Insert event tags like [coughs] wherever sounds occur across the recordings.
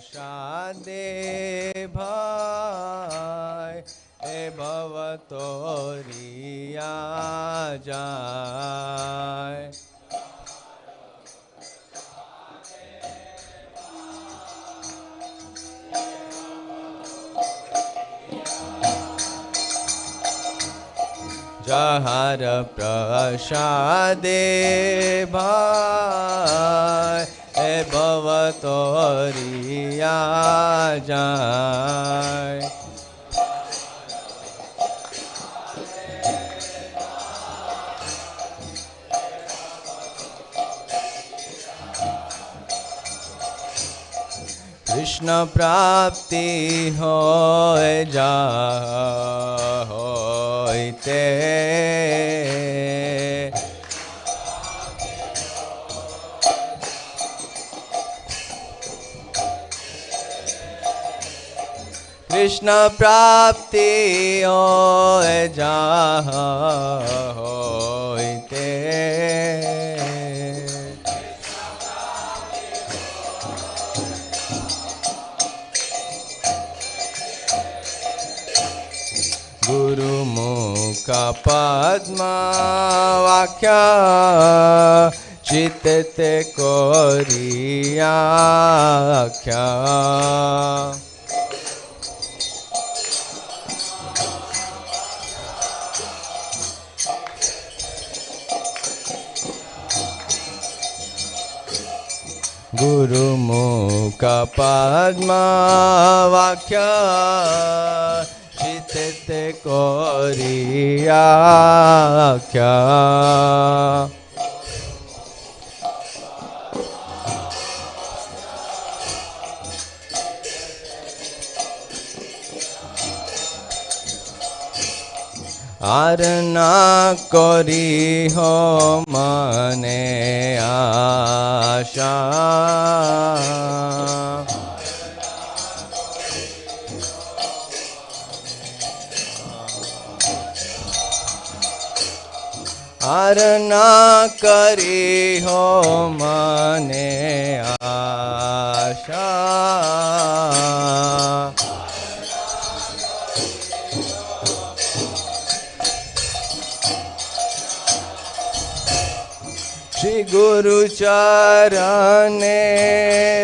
शादे भाई ए भवतोरिया जाय जहार प्रसादे भाई भवतोरिया जाय। कृष्ण प्राप्ति हो जा होते कृष्ण प्राप्ति ओ जहा गुरु गुरुमुख पद्म चित चित्त कोरिया गुरुमुख पद्मा वाक्य আর না করি মনে আশা আর না করি হো মনে আশা गुरु चरण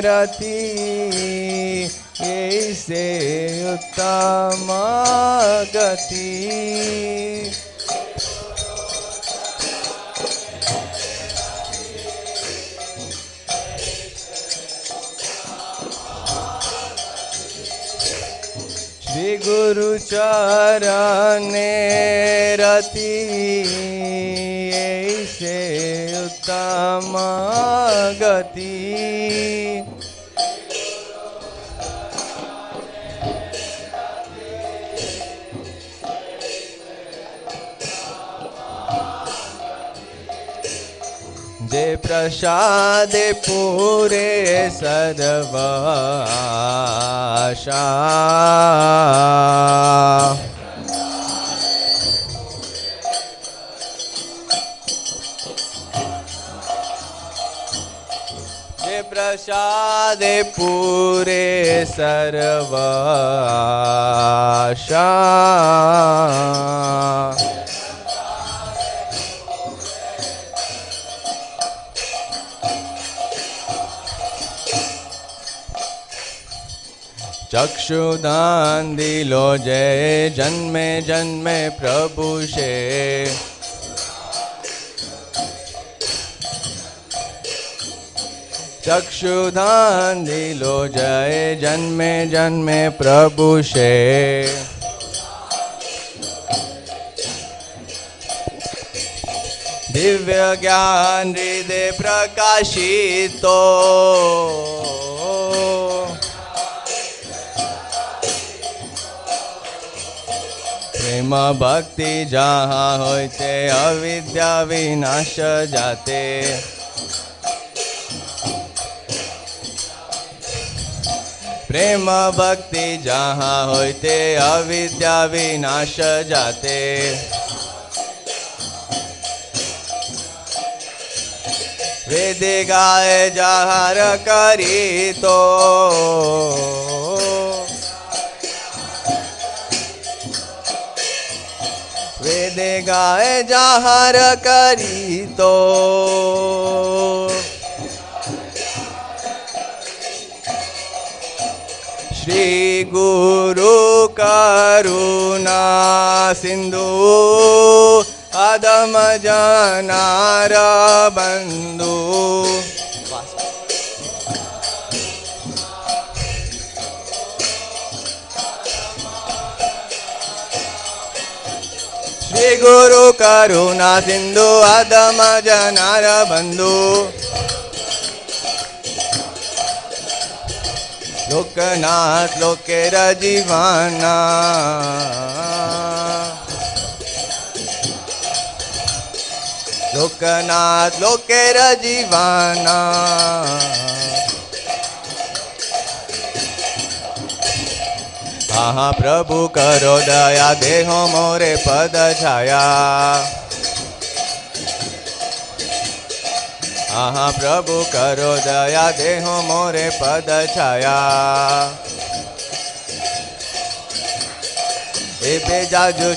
रति ऐसे उत्तम गति। श्री गुरु चरण रति गति जे प्रसादे पूरे सर्वाशा प्रसादे पूरे सर्वाशा। चक्षुदान दिलो जय जन्मे जन्मे प्रभु से चक्षुदान दिलो जय, जन्मे जन्मे प्रभु से दिव्य ज्ञान हृदय प्रकाशितो। प्रेम भक्ति जहाँ होते अविद्या विनाश जाते। प्रेम भक्ति जहाँ होते अविद्या विनाश जाते। वेद गाय जाहारी तो। वेद गाय जहर करी तो। श्री गुरु करुणा सिन्धु अदम जनार बन्धु श्री गुरु करुणा सिन्धु अदम जनार बन्धु लोकनाथ लोके जीवाना लोकनाथ लोके जीवाना हाँ प्रभु करो दया देहो मोरे पद छाया। आहा प्रभु करो दया देहो मोरे पदछायाज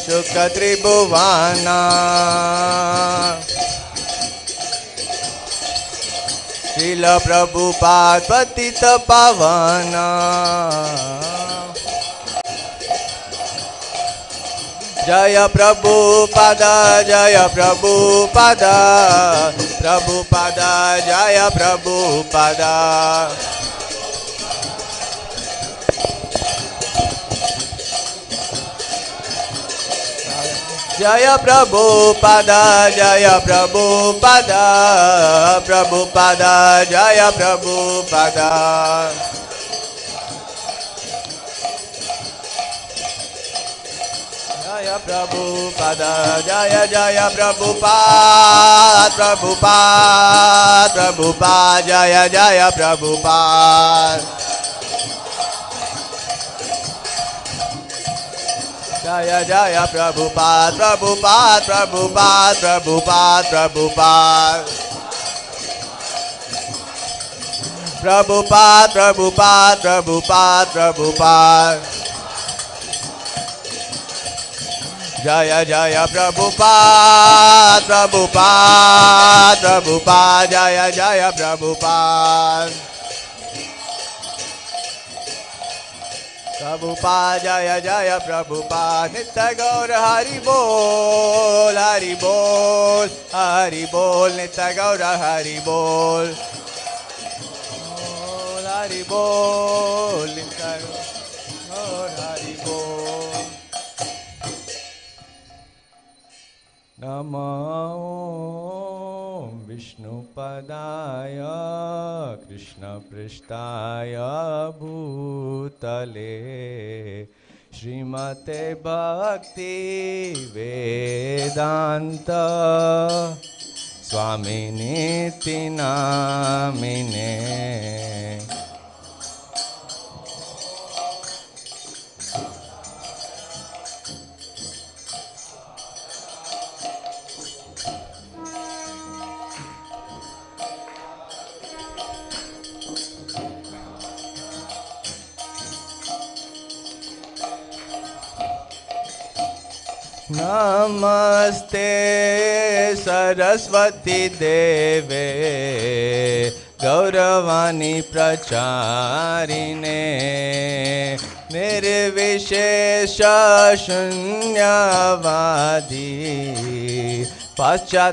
शुक्रिभुवना शील प्रभु पार्वती पावना। Jaya Prabhupada, Jaya Prabhupada, Prabhupada, Jaya Prabhupada. Jaya Prabhupada, Jaya Prabhupada, Prabhupada, Jaya Prabhupada. Jaya Prabhupada Jaya Jaya Prabhupada Prabu Prabhupada Jaya Jaya Prabhupada Jaya Jaya Prabhupada Prabu Prabhupada Prabu Prabhupada Prabu Prabhupada, Prabu Prabhupada. जय जय प्रभुपाद प्रभुपाद प्रभुपाद जय जय प्रभुपाद प्रभुपाद जय जय प्रभु प्रभुपाद नित्य गौर हरि बोल हरि बोल हरि बोल, नित्य गौर हरि बोल हरि बोल, नित्य गौर हरि बोल। नमो विष्णुपदाय कृष्णपृष्ठाय भूतले श्रीमते भक्ति वेदान्त स्वामिनीति नामिने नमस्ते सरस्वती देवे गौरवाणी प्रचारिणे निर्विशेषशून्यवादी पाश्चात्यदेशतारिणे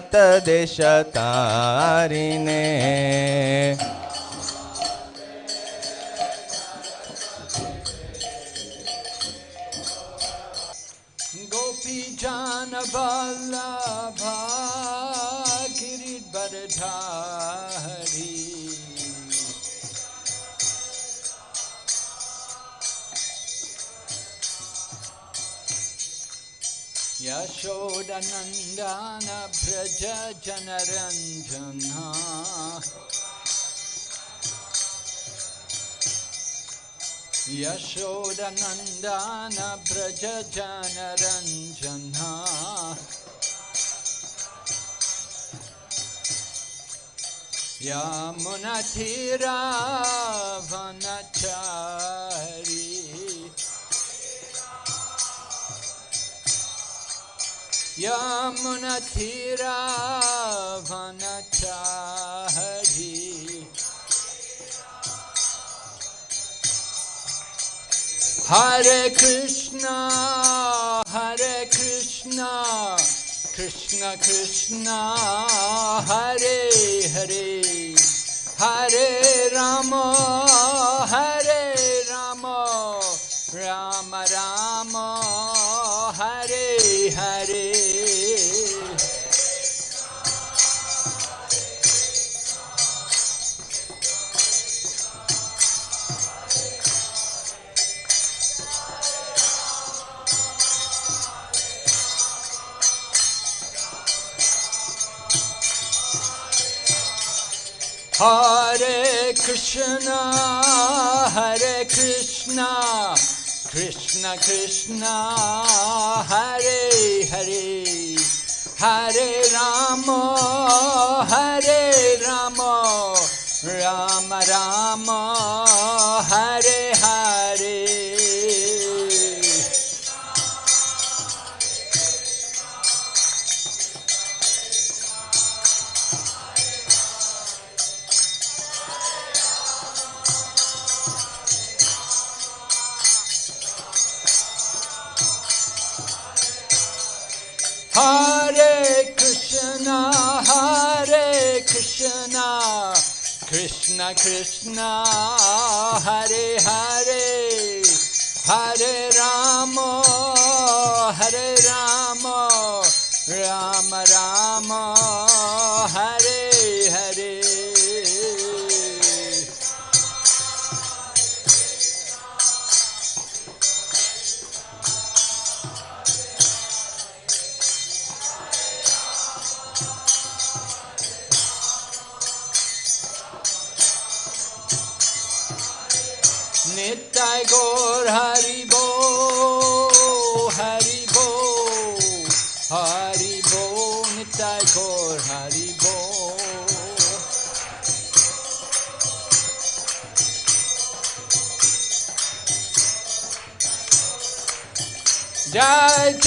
वल्लभा किरीटबरधारी यशोदनन्दन Vraj जनरञ्जना यशोदनन्दन व्रजनरञ्जना यामुनथिरावनचारी यामुनथिरावनचारी Hare Krishna, Hare Krishna, Krishna Krishna, Hare Hare, Hare Rama, Hare Rama, Rama Rama, Hare Hare. Hare Krishna, Hare Krishna, Krishna Krishna, Hare Hare, Hare Rama, Hare Rama, Rama Hare Hare. Krishna Hare Hare Hare Ram हरे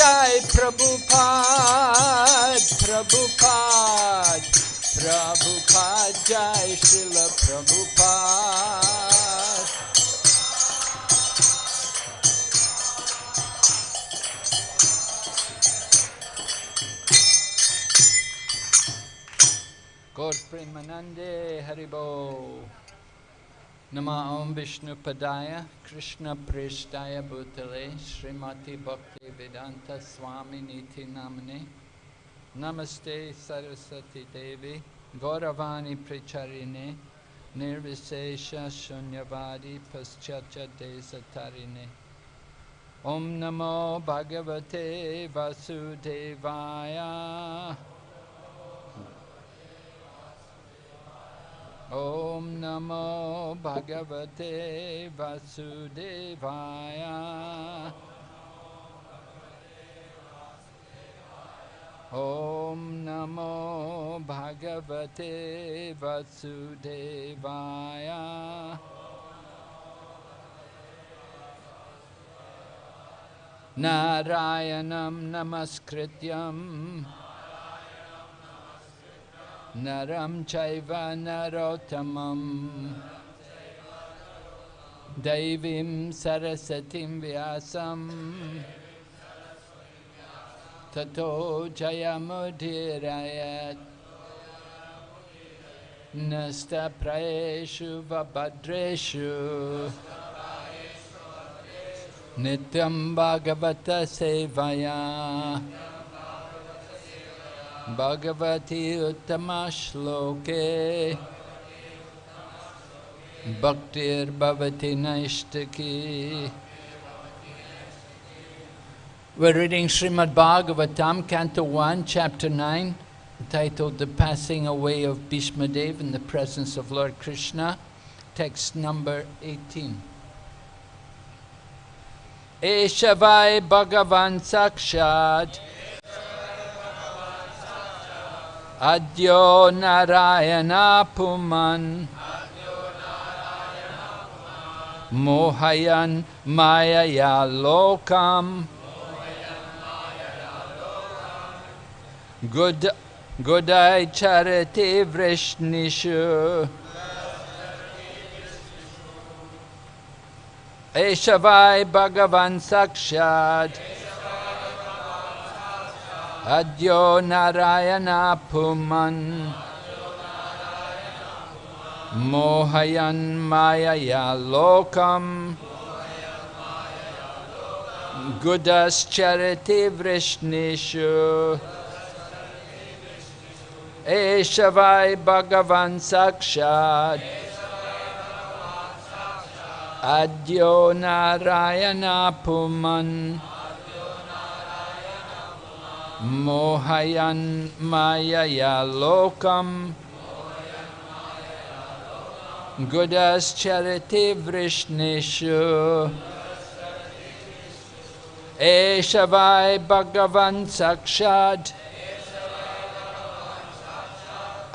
Jai Jai Prabhupada, Prabhupada, Prabhupada, Jai Srila Prabhupada. Gaur Premanande Haribo. Nama Om Vishnu Padaya Krishna Preshtaya Bhutale Srimati Bhakti Vedanta Swami Niti Namane Namaste Saraswati Devi Gauravani Pricharine Nirvisesha Shunyavadi Paschatya Desatarine Om Namo Bhagavate Vasudevaya ॐ नमो भगवते वसुदेवाय ॐ नमो भगवते वसुदेवाय नारायणं नमस्कृत्यम् नरं चैव नरोत्तमम्। दैवीं सरस्वतीं व्यासं ततो जयमुदीरयत्। नस्तप्रयेषु वभद्रेषु। नित्यं भगवतसेवया। Shloke. Bhaktir Bhavati Naishtaki We're reading Srimad Bhagavatam, Canto 1, Chapter 9, titled The Passing Away of Bhishma Dev in the Presence of Lord Krishna, text number 18. Eshavai Bhagavan Sakshat Adyo Narayana Puman Mohayan Mayaya Lokam Good, Godai charati vrishnishu. Eshavai Bhagavan Sakshad. अद्यो नरायणापुमन्। मोहयन् मायया लोकम्। गुदश्चरितिवृष्णिषु एष वै भगवन् साक्षात्। अद्यो नरायणापुमन्। मोहयन् मायया लोकम्। गुडश्चरति वृष्णिषु। एष वाय भगवन् साक्षाद्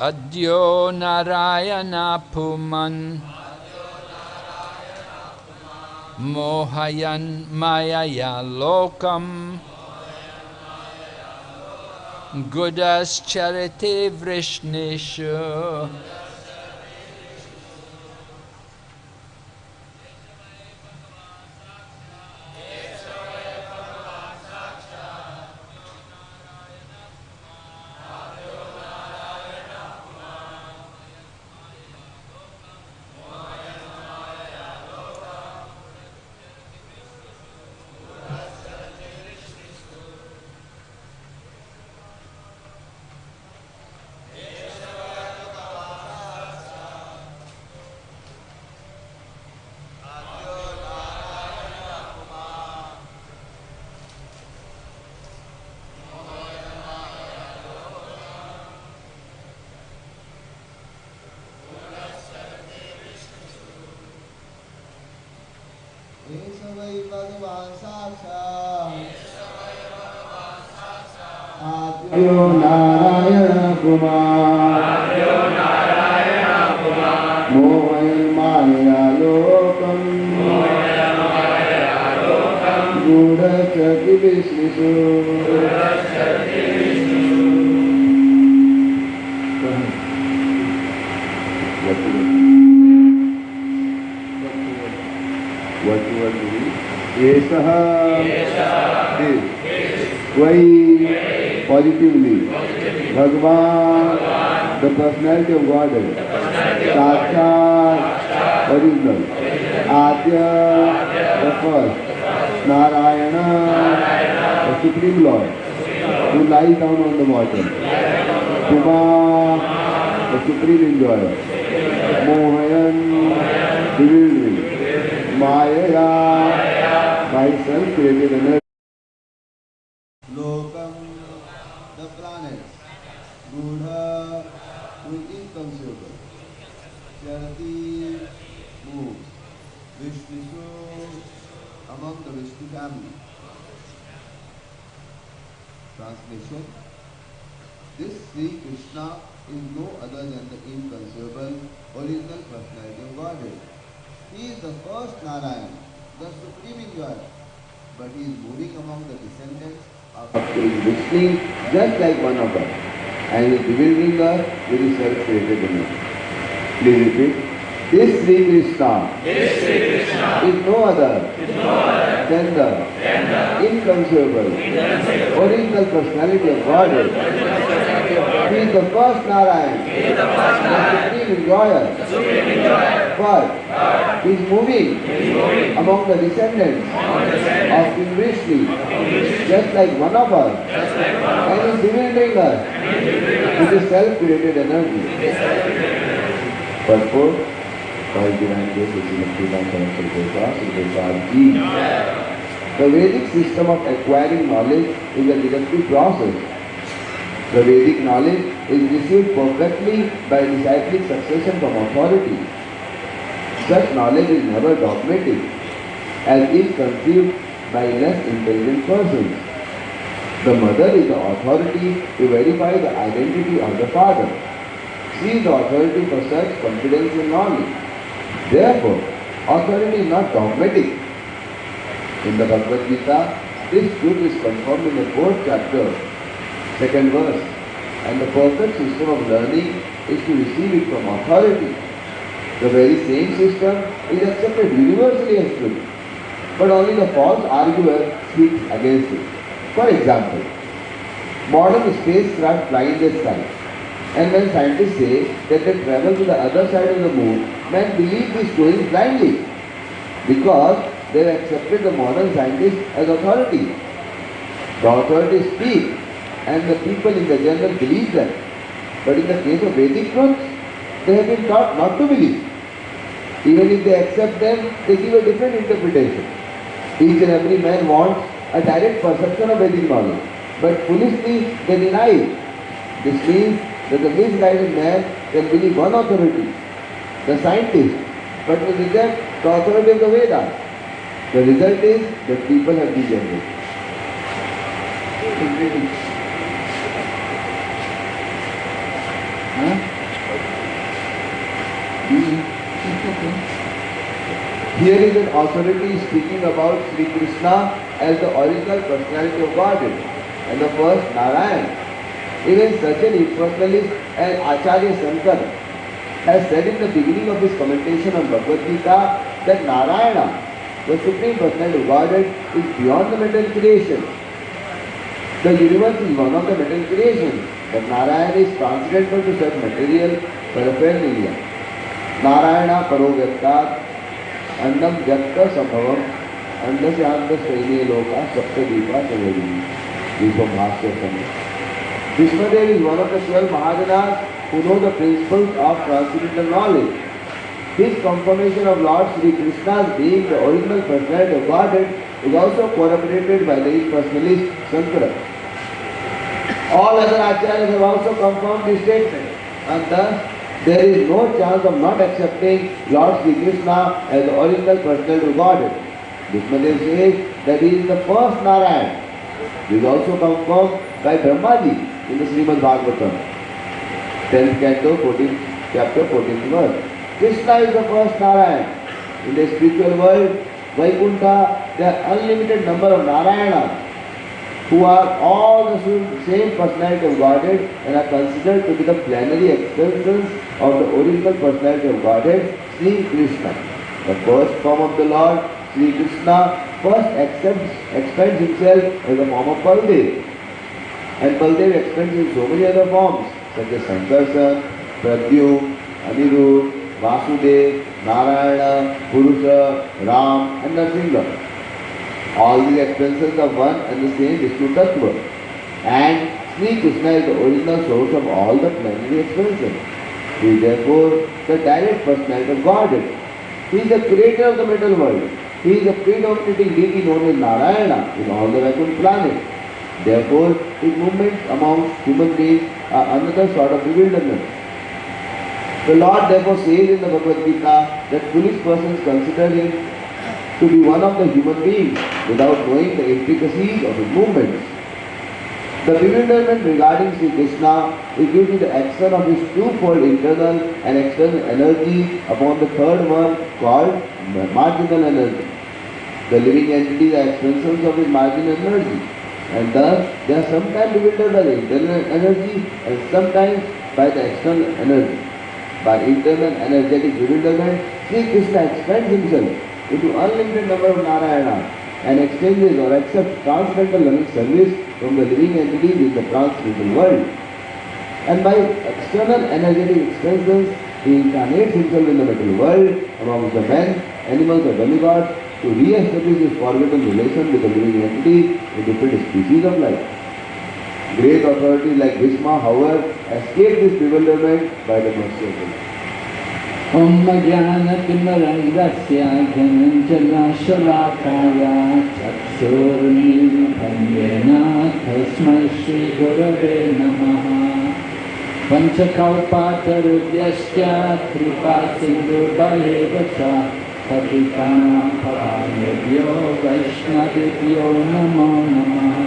अद्यो नरायणापुमन्। मोहयन् मायया मायालोकम् Gudas Charity Vrishnishu. Godhead. He is the first Narayan, the supreme enjoyer, but he is moving among the descendants of he is whistling just like one of us, and is bewildering us with his self-created image. Please repeat. This Sri Krishna, this Sri Krishna is no other, than the, inconceivable, original personality of Godhead. He is the first Narayan, the supreme enjoyer. But he is moving among the descendants of King Vrishni, just like one of us, and is bewildering us with his self-created energy. Purport by Divine Grace of Srimati Bhakti Goswami Ji. The Vedic system of acquiring knowledge is a deductive process. The Vedic knowledge is received perfectly by disciplic succession from authority. Such knowledge is never dogmatic, as is conceived by less intelligent persons. The mother is the authority to verify the identity of the father. She is the authority for such confidential knowledge. Therefore, authority is not dogmatic. In the Bhagavad Gita, this truth is confirmed in the fourth chapter, second verse. and the perfect system of learning is to receive it from authority. The very same system is accepted universally as truth, but only the false arguer speaks against it. For example, modern spacecraft fly the sky, and when scientists say that they travel to the other side of the moon, men believe these stories blindly because they have accepted the modern scientists as authority. The authorities speak and the people in the general believe them. But in the case of Vedic truths, they have been taught not to believe. Even if they accept them, they give a different interpretation. Each and every man wants a direct perception of Vedic knowledge, but foolishly they deny it. This means that the misguided man can believe one authority, the scientist, but will reject the authority of the Vedas. The result is that people have degenerated. Here is an authority speaking about Sri Krishna as the original personality of Godhead and the first Narayan. Even such an impersonalist as Acharya Shankar has said in the beginning of his commentation on Bhagavad Gita that Narayana, the Supreme Personality of Godhead, is beyond the material creation. The universe is one of the material creations, but Narayana is transcendental to such material paraphernalia. Narayana Parovyaktat अन्नम व्यक्त संभवम अन्न से अंत सैन्य लोका सप्तदीपा चवरी दीपम भाष्य समय Vishmadev is one of the twelve Mahajanas who know the principles of transcendental knowledge. His confirmation of Lord Sri Krishna's being the original personality of Godhead is also corroborated by the personalist Shankara. All other acharyas have also confirmed this statement and thus there is no chance of not accepting Lord Sri Krishna as the original personal Godhead. Bhishmadev says that he is the first Narayan. This is also confirmed by Brahmaji in the Srimad Bhagavatam. 10th canto, 14th chapter, 14th verse. Krishna is the first Narayan. In the spiritual world, Vaikuntha, there are unlimited number of Narayanas who are all the same personality of Godhead and are considered to be the plenary extensions of the original personality of Godhead, Sri Krishna. The first form of the Lord, Sri Krishna, first accepts, expands himself as a form of Baldev. And Baldev expands in so many other forms, such as Sankarsan, Pradyum, Anirudh, Vasudev, Narayana, Purusha, Ram and Narsinga. All these expressions of one and the same Vishnu Tattva. And Sri Krishna is the original source of all the plenary expressions. He is therefore the direct personality of Godhead. He is the creator of the material world. He is the predominating deity known as Narayana in all the Vaikuntha planets. Therefore, his movements amongst human beings are another sort of bewilderment. The Lord therefore says in the Bhagavad Gita that foolish persons consider him to be one of the human beings without knowing the intricacies of his movements. The bewilderment regarding Sri Krishna is due to the action of his twofold internal and external energy upon the third one called marginal energy. The living entities are extensions of his marginal energy and thus they are sometimes bewildered by the internal energy and sometimes by the external energy. By internal energetic bewilderment, Sri Krishna expands himself into unlimited number of Narayana and exchanges or accepts transcendental service from the living entities in the transcendental world. And by external energetic extensions, he incarnates himself in the material world among the men, animals or demigods to re-establish his forgotten relation with the living entities in different species of life. Great authorities like Bhishma, however, escape this bewilderment by the mercy of God. ॐ ज्ञानतिमरङ्गस्य घनञ्जनशलाकाया चक्षुर्मीलितं तस्मै श्रीगुरवे नमः पञ्चकौपातरुभ्यश्च कृपासिन्धुबलेव च पतितानां वैष्णवेभ्यो नमो नमः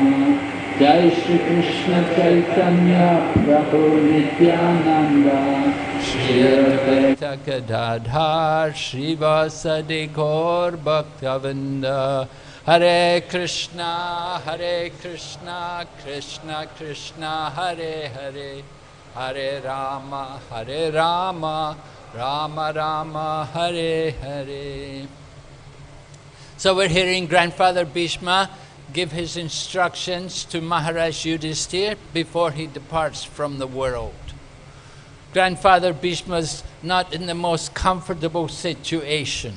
जय Shri Krishna Chaitanya Prabhu Nityananda Shri Gadadhar Srivasadi Gaur Bhaktavinda Hare Krishna, Hare Krishna, Krishna Krishna, Hare Hare, Hare Rama, Hare Rama, Rama Rama, Hare Hare. So we're hearing Grandfather Bhishma give his instructions to Maharaj Yudhisthira before he departs from the world. Grandfather Bhishma's not in the most comfortable situation.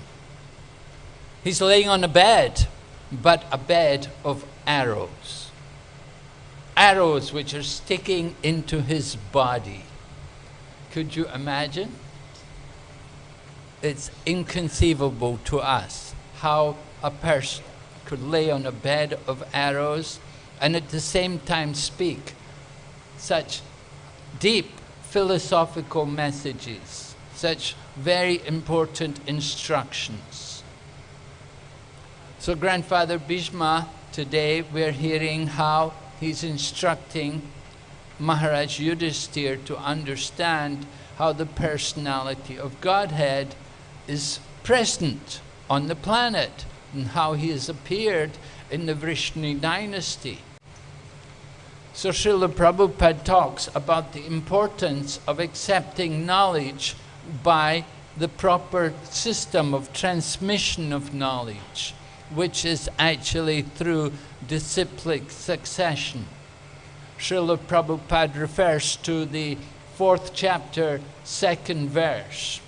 He's laying on a bed, but a bed of arrows. Arrows which are sticking into his body. Could you imagine? It's inconceivable to us how a person could lay on a bed of arrows and at the same time speak such deep philosophical messages, such very important instructions. So Grandfather Bhishma, today we're hearing how he's instructing Maharaj Yudhisthira to understand how the personality of Godhead is present on the planet and how he has appeared in the Vrishni dynasty. So Srila Prabhupada talks about the importance of accepting knowledge by the proper system of transmission of knowledge, which is actually through disciplic succession. Srila Prabhupada refers to the fourth chapter, second verse.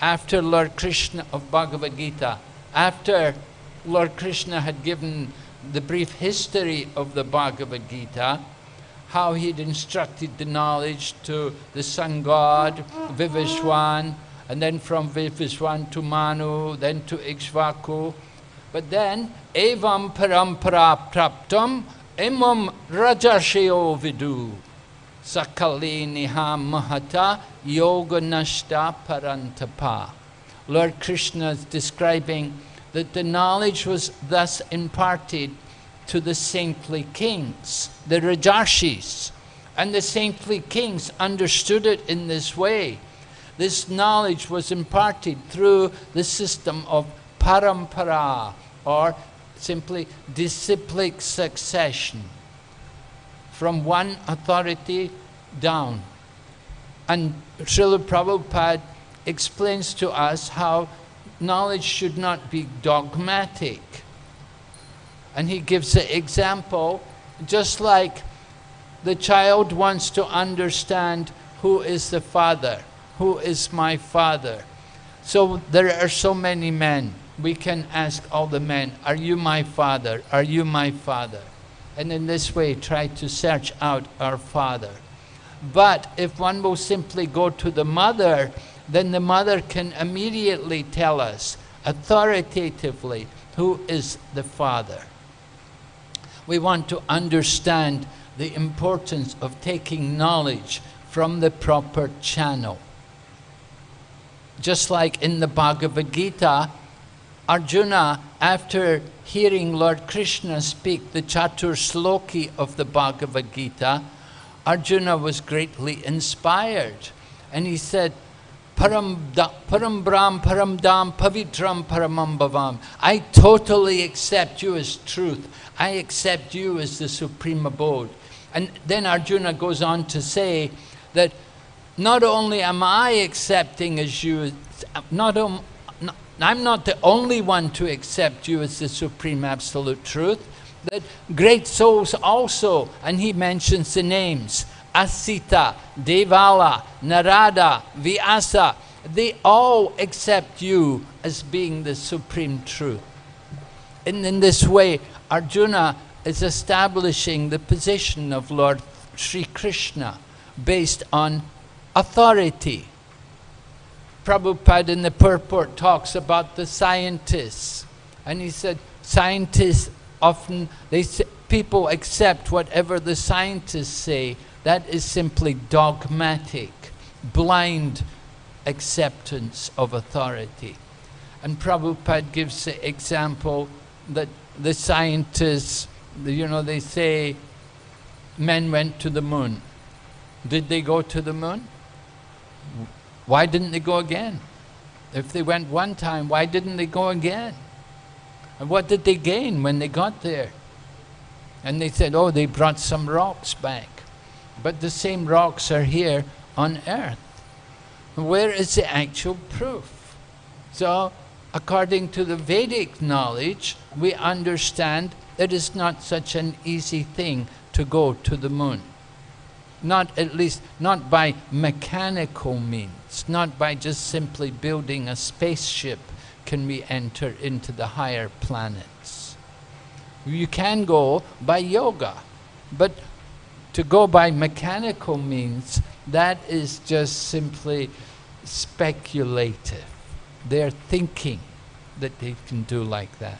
After Lord Krishna of Bhagavad Gita, after Lord Krishna had given the brief history of the Bhagavad Gita, how he'd instructed the knowledge to the sun god, Vivishwan, and then from Vivishwan to Manu, then to Ikshvaku. But then, evam parampara praptam imam rajasheo vidu sakali niha mahata yoga nashta parantapa. Lord Krishna is describing that the knowledge was thus imparted to the saintly kings, the Rajarshis. And the saintly kings understood it in this way. This knowledge was imparted through the system of parampara, or simply disciplic succession, from one authority down. And Srila Prabhupada explains to us how knowledge should not be dogmatic. And he gives an example, just like the child wants to understand who is the father, who is my father. So there are so many men. We can ask all the men, Are you my father? Are you my father? And in this way, try to search out our father. But if one will simply go to the mother, then the mother can immediately tell us authoritatively who is the father. We want to understand the importance of taking knowledge from the proper channel. Just like in the Bhagavad Gita, Arjuna, after hearing Lord Krishna speak the Chatur Sloki of the Bhagavad Gita, Arjuna was greatly inspired. And he said, Param, param Brahm, Param Dam, Pavitram, Paramam Bhavam. I totally accept you as truth. I accept you as the supreme abode. And then Arjuna goes on to say that not only am I accepting as you, not, um, not, I'm not the only one to accept you as the supreme absolute truth, that great souls also, and he mentions the names, Asita, Devala, Narada, Vyasa, they all accept you as being the supreme truth. And in this way, Arjuna is establishing the position of Lord Sri Krishna based on authority. Prabhupada in the purport talks about the scientists. And he said, scientists often, they say, people accept whatever the scientists say that is simply dogmatic, blind acceptance of authority. And Prabhupada gives the example that the scientists, you know, they say men went to the moon. Did they go to the moon? Why didn't they go again? If they went one time, why didn't they go again? And what did they gain when they got there? And they said, oh, they brought some rocks back. But the same rocks are here on earth. Where is the actual proof? So, according to the Vedic knowledge, we understand it is not such an easy thing to go to the moon. Not at least, not by mechanical means, not by just simply building a spaceship can we enter into the higher planets. You can go by yoga, but to go by mechanical means, that is just simply speculative. They're thinking that they can do like that.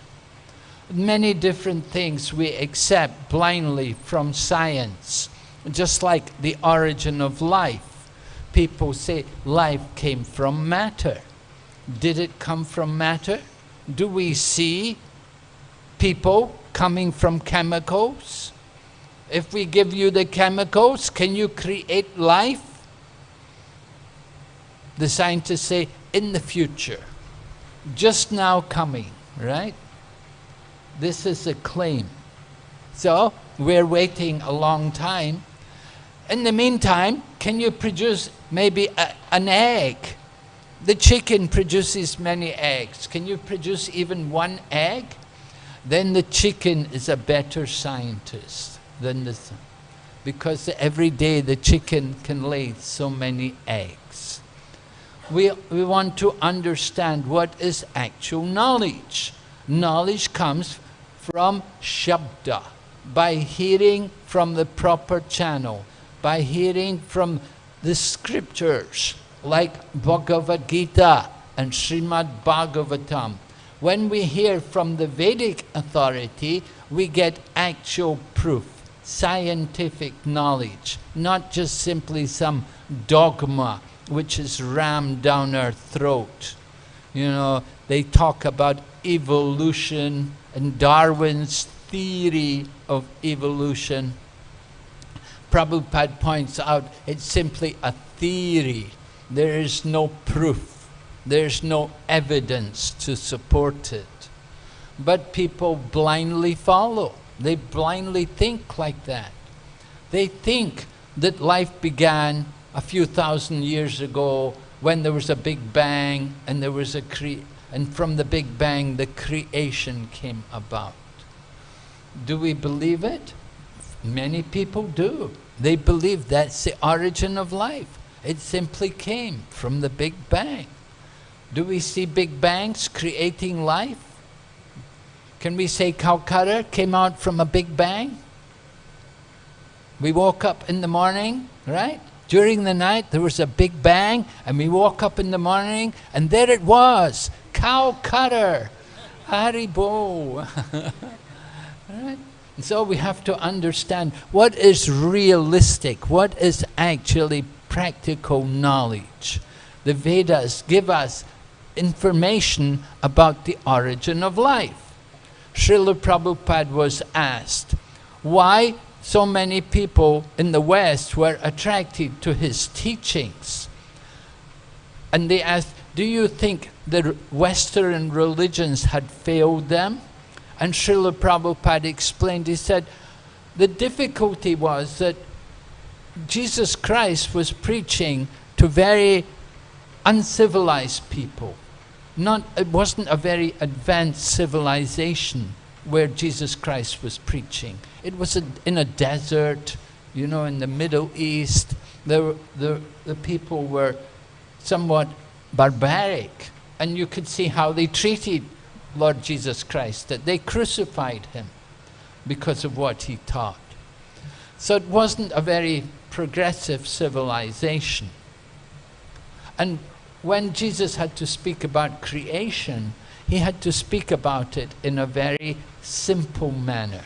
Many different things we accept blindly from science, just like the origin of life. People say life came from matter. Did it come from matter? Do we see people coming from chemicals? If we give you the chemicals, can you create life? The scientists say, in the future, just now coming, right? This is a claim. So, we're waiting a long time. In the meantime, can you produce maybe a, an egg? The chicken produces many eggs. Can you produce even one egg? Then the chicken is a better scientist than the because every day the chicken can lay so many eggs. We, we want to understand what is actual knowledge. Knowledge comes from Shabda, by hearing from the proper channel, by hearing from the scriptures, like Bhagavad Gita and Srimad Bhagavatam. When we hear from the Vedic authority, we get actual proof, scientific knowledge, not just simply some dogma which is rammed down our throat. You know, they talk about evolution and Darwin's theory of evolution. Prabhupada points out it's simply a theory. There is no proof. There's no evidence to support it. But people blindly follow. They blindly think like that. They think that life began a few thousand years ago when there was a big bang and there was a cre and from the big bang the creation came about. Do we believe it? Many people do. They believe that's the origin of life. It simply came from the big bang. Do we see big bangs creating life? Can we say Calcutta came out from a big bang? We woke up in the morning, right? During the night there was a big bang and we woke up in the morning and there it was, Calcutta, Haribol. [laughs] right? And so we have to understand what is realistic, what is actually practical knowledge. The Vedas give us information about the origin of life. Srila Prabhupada was asked, why so many people in the West were attracted to his teachings. And they asked, do you think the Western religions had failed them? And Srila Prabhupada explained, he said, the difficulty was that Jesus Christ was preaching to very uncivilized people. Not, it wasn't a very advanced civilization where Jesus Christ was preaching. It was a, in a desert, you know, in the Middle East. The, the, the people were somewhat barbaric. And you could see how they treated Lord Jesus Christ, that they crucified him because of what he taught. So it wasn't a very progressive civilization. And when Jesus had to speak about creation, he had to speak about it in a very simple manner.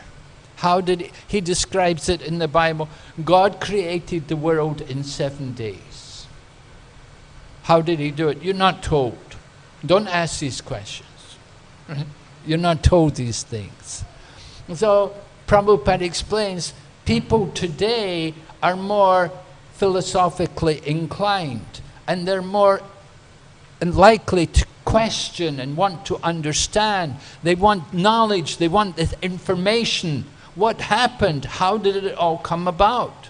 How did he, he describes it in the Bible? God created the world in seven days. How did he do it? You're not told. Don't ask these questions. [laughs] You're not told these things. So Prabhupada explains, people today are more philosophically inclined and they're more likely to question and want to understand. They want knowledge, they want information. What happened? How did it all come about?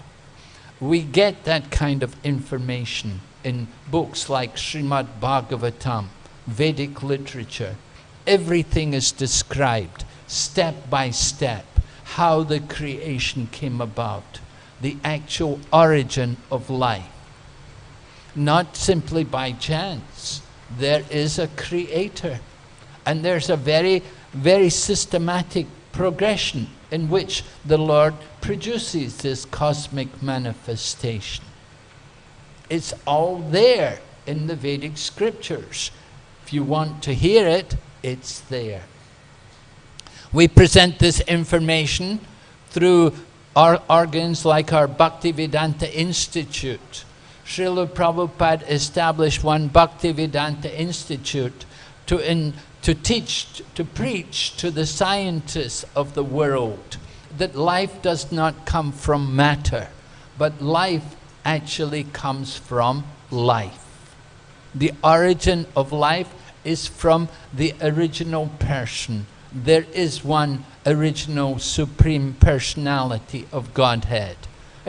We get that kind of information in books like Srimad Bhagavatam, Vedic literature. Everything is described step by step how the creation came about, the actual origin of life. Not simply by chance. There is a creator. And there's a very, very systematic progression in which the Lord produces this cosmic manifestation. It's all there in the Vedic scriptures. If you want to hear it, it's there. We present this information through our organs like our Bhaktivedanta Institute. Srila Prabhupada established one Bhaktivedanta Institute to, in, to teach, to preach to the scientists of the world that life does not come from matter, but life actually comes from life. The origin of life is from the original person. There is one original supreme personality of Godhead.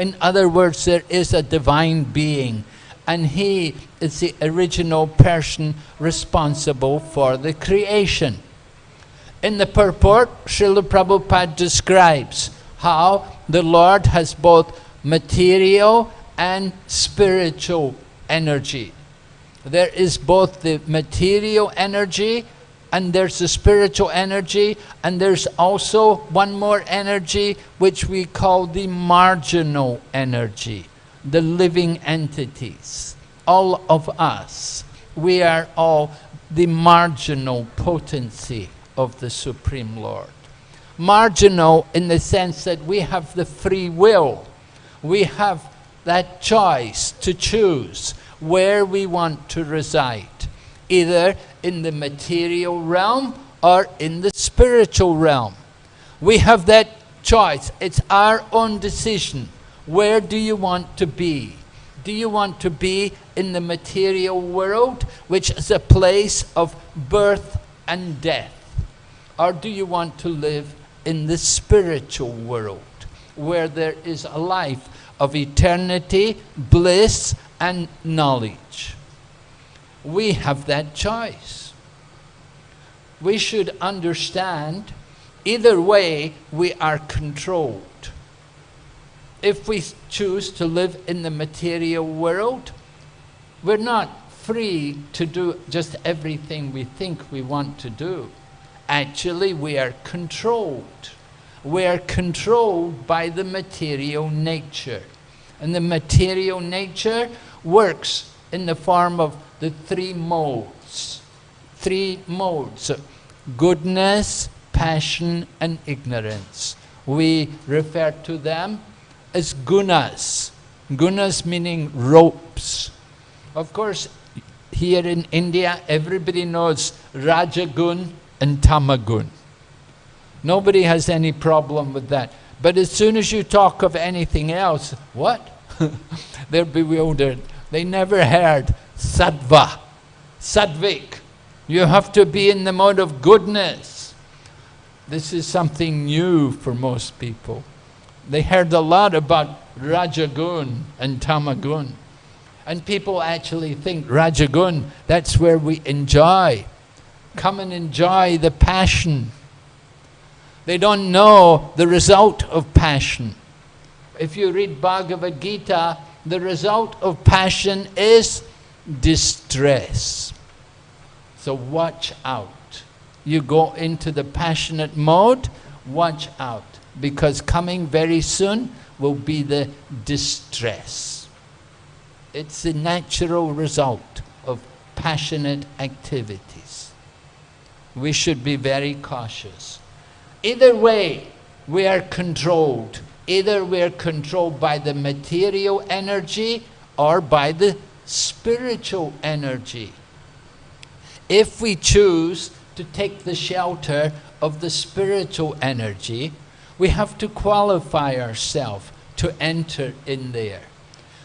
In other words, there is a divine being and he is the original person responsible for the creation. In the purport, Srila Prabhupada describes how the Lord has both material and spiritual energy. There is both the material energy and there's the spiritual energy and there's also one more energy which we call the marginal energy, the living entities. All of us, we are all the marginal potency of the Supreme Lord. Marginal in the sense that we have the free will. We have that choice to choose where we want to reside, either in the material realm or in the spiritual realm. We have that choice. It's our own decision. Where do you want to be? Do you want to be in the material world, which is a place of birth and death? Or do you want to live in the spiritual world, where there is a life of eternity, bliss, and knowledge. We have that choice. We should understand either way we are controlled. If we choose to live in the material world, we're not free to do just everything we think we want to do. Actually, we are controlled. We are controlled by the material nature. And the material nature works in the form of the three modes. Three modes goodness, passion, and ignorance. We refer to them as gunas. Gunas meaning ropes. Of course, here in India, everybody knows Rajagun and Tamagun. Nobody has any problem with that. But as soon as you talk of anything else, what? [laughs] They're bewildered. They never heard sattva, sattvik. You have to be in the mode of goodness. This is something new for most people. They heard a lot about Rajagun and Tamagun. And people actually think Rajagun, that's where we enjoy. Come and enjoy the passion. They don't know the result of passion if you read Bhagavad Gita, the result of passion is distress. So watch out. You go into the passionate mode, watch out. Because coming very soon will be the distress. It's the natural result of passionate activities. We should be very cautious. Either way, we are controlled Either we're controlled by the material energy or by the spiritual energy. If we choose to take the shelter of the spiritual energy, we have to qualify ourselves to enter in there.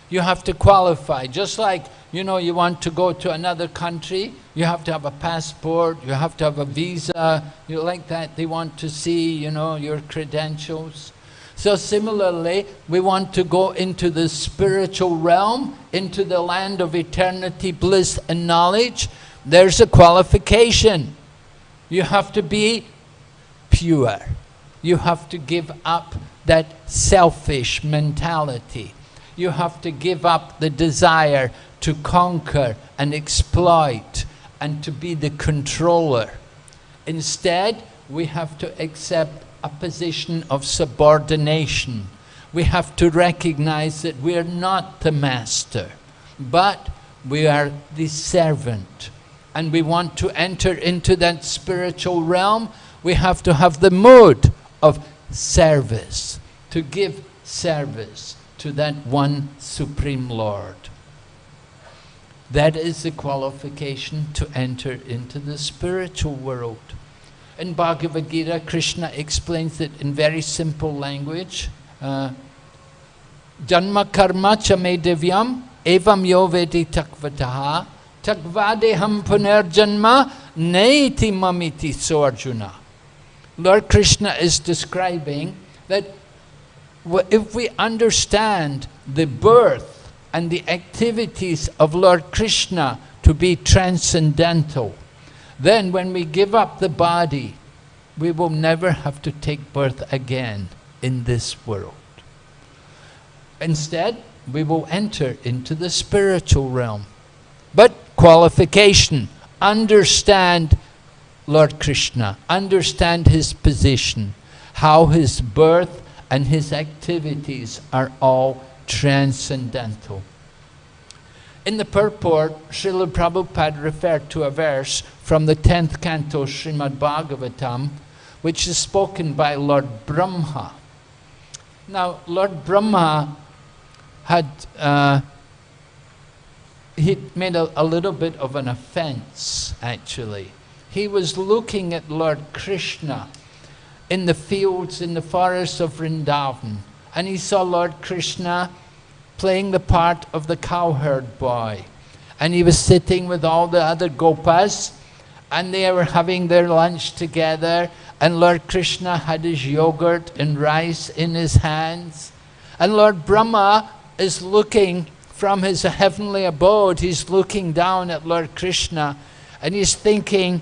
you have to qualify. Just like, you know, you want to go to another country, you have to have a passport, you have to have a visa, you like that, they want to see, you know, your credentials. So similarly, we want to go into the spiritual realm, into the land of eternity, bliss and knowledge. There's a qualification. You have to be pure. You have to give up that selfish mentality. You have to give up the desire to conquer and exploit and to be the controller. Instead, we have to accept a position of subordination. We have to recognize that we are not the master, but we are the servant. And we want to enter into that spiritual realm, we have to have the mood of service, to give service to that one Supreme Lord. That is the qualification to enter into the spiritual world. In Bhagavad Gita, Krishna explains it in very simple language. Uh, Janma karma cha me divyam evam yo vedi tattvataha takvadeham punarjanma neiti mamiti so Arjuna. Lord Krishna is describing that if we understand the birth and the activities of Lord Krishna to be transcendental, then when we give up the body, we will never have to take birth again in this world. Instead, we will enter into the spiritual realm. But qualification, understand Lord Krishna, understand his position, how his birth and his activities are all transcendental. In the purport, Srila Prabhupada referred to a verse from the 10th canto Srimad Bhagavatam, which is spoken by Lord Brahma. Now, Lord Brahma had uh, he made a, a little bit of an offense, actually. He was looking at Lord Krishna in the fields, in the forests of Vrindavan, and he saw Lord Krishna playing the part of the cowherd boy. And he was sitting with all the other gopas, and they were having their lunch together, and Lord Krishna had his yogurt and rice in his hands. And Lord Brahma is looking from his heavenly abode, he's looking down at Lord Krishna, and he's thinking,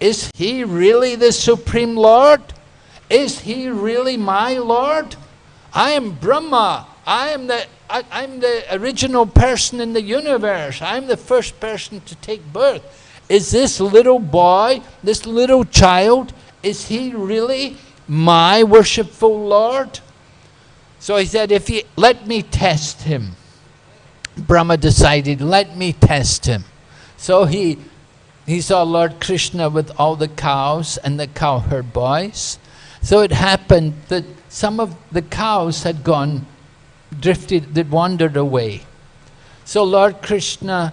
is he really the Supreme Lord? Is he really my Lord? I am Brahma. I am the I, am the original person in the universe. I'm the first person to take birth. Is this little boy, this little child, is he really my worshipful Lord? So he said, if he, let me test him. Brahma decided, let me test him. So he, he saw Lord Krishna with all the cows and the cowherd boys. So it happened that some of the cows had gone drifted, they wandered away. So Lord Krishna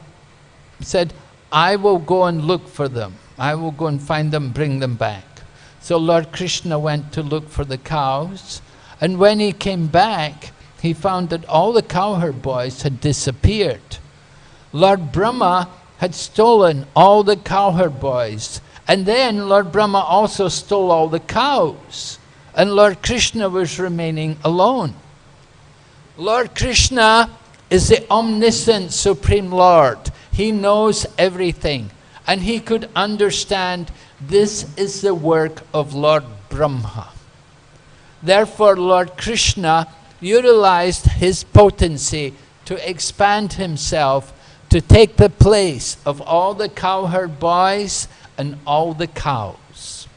said, I will go and look for them. I will go and find them, bring them back. So Lord Krishna went to look for the cows, and when he came back, he found that all the cowherd boys had disappeared. Lord Brahma had stolen all the cowherd boys, and then Lord Brahma also stole all the cows, and Lord Krishna was remaining alone. Lord Krishna is the omniscient Supreme Lord. He knows everything. And he could understand this is the work of Lord Brahma. Therefore, Lord Krishna utilized his potency to expand himself to take the place of all the cowherd boys and all the cows.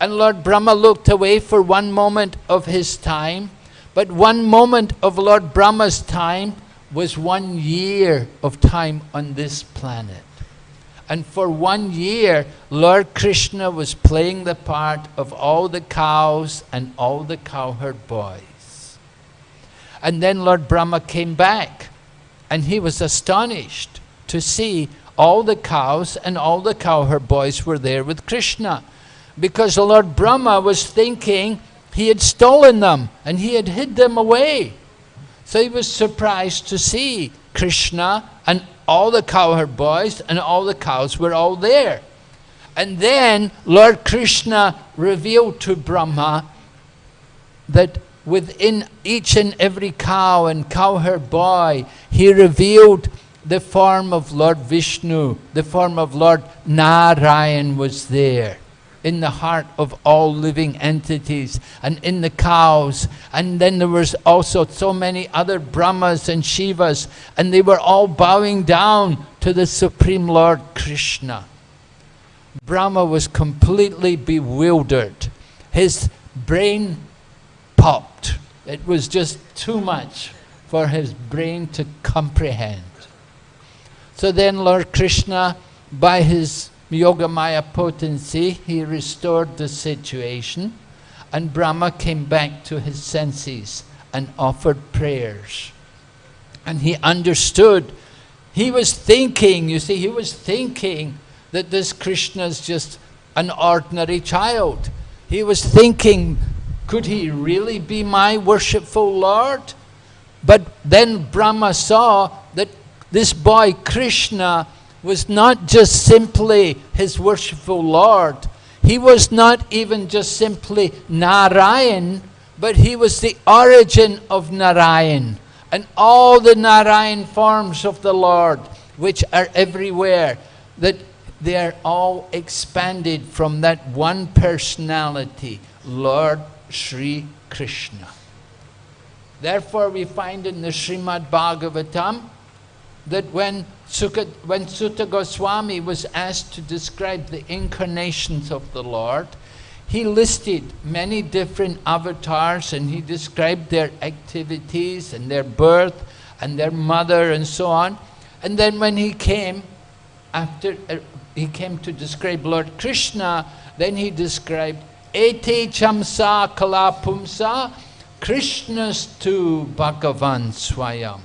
And Lord Brahma looked away for one moment of his time but one moment of Lord Brahma's time was one year of time on this planet. And for one year, Lord Krishna was playing the part of all the cows and all the cowherd boys. And then Lord Brahma came back, and he was astonished to see all the cows and all the cowherd boys were there with Krishna. Because Lord Brahma was thinking he had stolen them and he had hid them away. So he was surprised to see Krishna and all the cowherd boys and all the cows were all there. And then Lord Krishna revealed to Brahma that within each and every cow and cowherd boy, he revealed the form of Lord Vishnu, the form of Lord Narayan was there in the heart of all living entities and in the cows. And then there was also so many other Brahmas and Shivas and they were all bowing down to the Supreme Lord Krishna. Brahma was completely bewildered. His brain popped. It was just too much for his brain to comprehend. So then Lord Krishna, by his Yogamaya potency, he restored the situation and Brahma came back to his senses and offered prayers. And he understood, he was thinking, you see, he was thinking that this Krishna is just an ordinary child. He was thinking, could he really be my worshipful Lord? But then Brahma saw that this boy Krishna was not just simply his worshipful Lord. He was not even just simply Narayan, but he was the origin of Narayan. And all the Narayan forms of the Lord, which are everywhere, that they are all expanded from that one personality, Lord Sri Krishna. Therefore we find in the Srimad Bhagavatam that when Sukha, when Suta Goswami was asked to describe the incarnations of the Lord, he listed many different avatars and he described their activities and their birth and their mother and so on. And then when he came, after uh, he came to describe Lord Krishna, then he described Ete Chamsa Kalapumsa Krishnas tu Bhagavan Swayam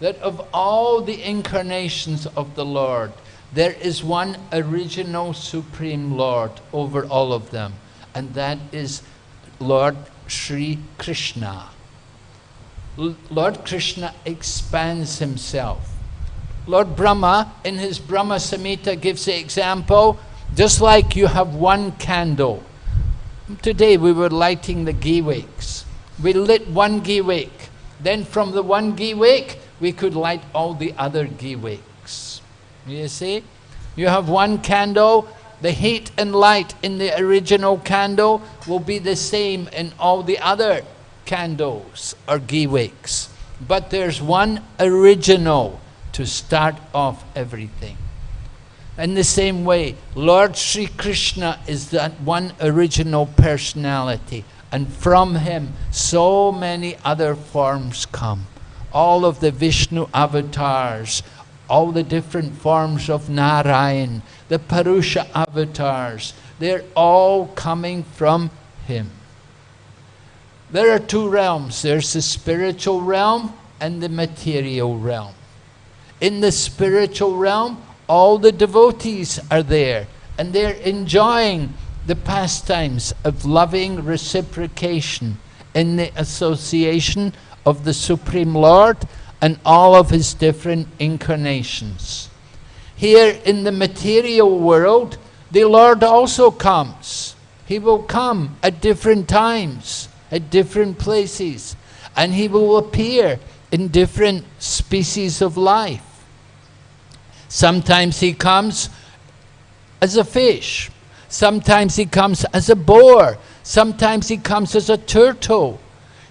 that of all the incarnations of the Lord, there is one original Supreme Lord over all of them, and that is Lord Sri Krishna. L Lord Krishna expands himself. Lord Brahma, in his Brahma Samhita, gives the example, just like you have one candle. Today we were lighting the ghee wicks. We lit one ghee wick. Then from the one ghee wick, we could light all the other ghee wicks. You see? You have one candle, the heat and light in the original candle will be the same in all the other candles or ghee wicks. But there's one original to start off everything. In the same way, Lord Sri Krishna is that one original personality, and from him so many other forms come all of the Vishnu avatars, all the different forms of Narayan, the Purusha avatars, they're all coming from him. There are two realms. There's the spiritual realm and the material realm. In the spiritual realm, all the devotees are there and they're enjoying the pastimes of loving reciprocation in the association of the Supreme Lord and all of his different incarnations. Here in the material world, the Lord also comes. He will come at different times, at different places, and he will appear in different species of life. Sometimes he comes as a fish. Sometimes he comes as a boar. Sometimes he comes as a turtle.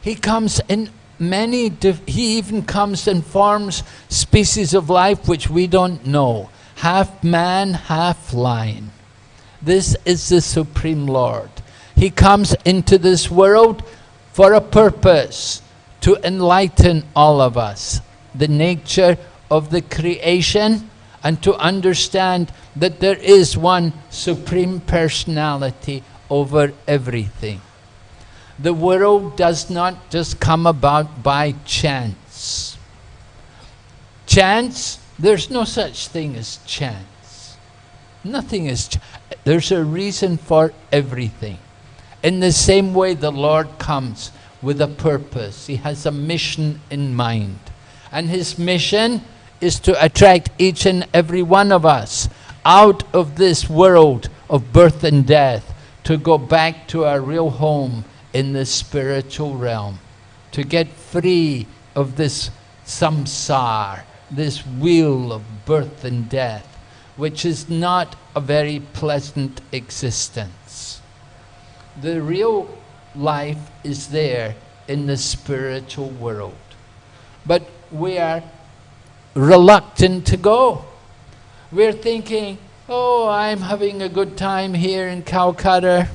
He comes in many, he even comes and forms species of life which we don't know. Half man, half lion. This is the Supreme Lord. He comes into this world for a purpose, to enlighten all of us, the nature of the creation, and to understand that there is one Supreme Personality over everything. The world does not just come about by chance. Chance, there's no such thing as chance. Nothing is, there's a reason for everything. In the same way the Lord comes with a purpose. He has a mission in mind. And his mission is to attract each and every one of us out of this world of birth and death to go back to our real home in the spiritual realm, to get free of this samsara, this wheel of birth and death, which is not a very pleasant existence. The real life is there in the spiritual world. But we are reluctant to go. We're thinking, oh, I'm having a good time here in Calcutta.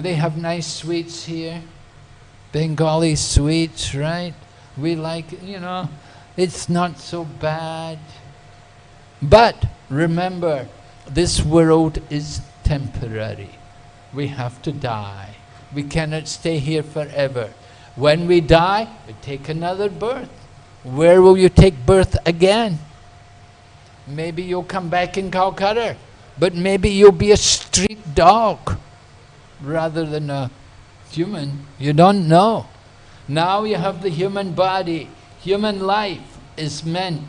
They have nice sweets here. Bengali sweets, right? We like, you know, it's not so bad. But remember, this world is temporary. We have to die. We cannot stay here forever. When we die, we take another birth. Where will you take birth again? Maybe you'll come back in Calcutta, but maybe you'll be a street dog rather than a human. You don't know. Now you have the human body. Human life is meant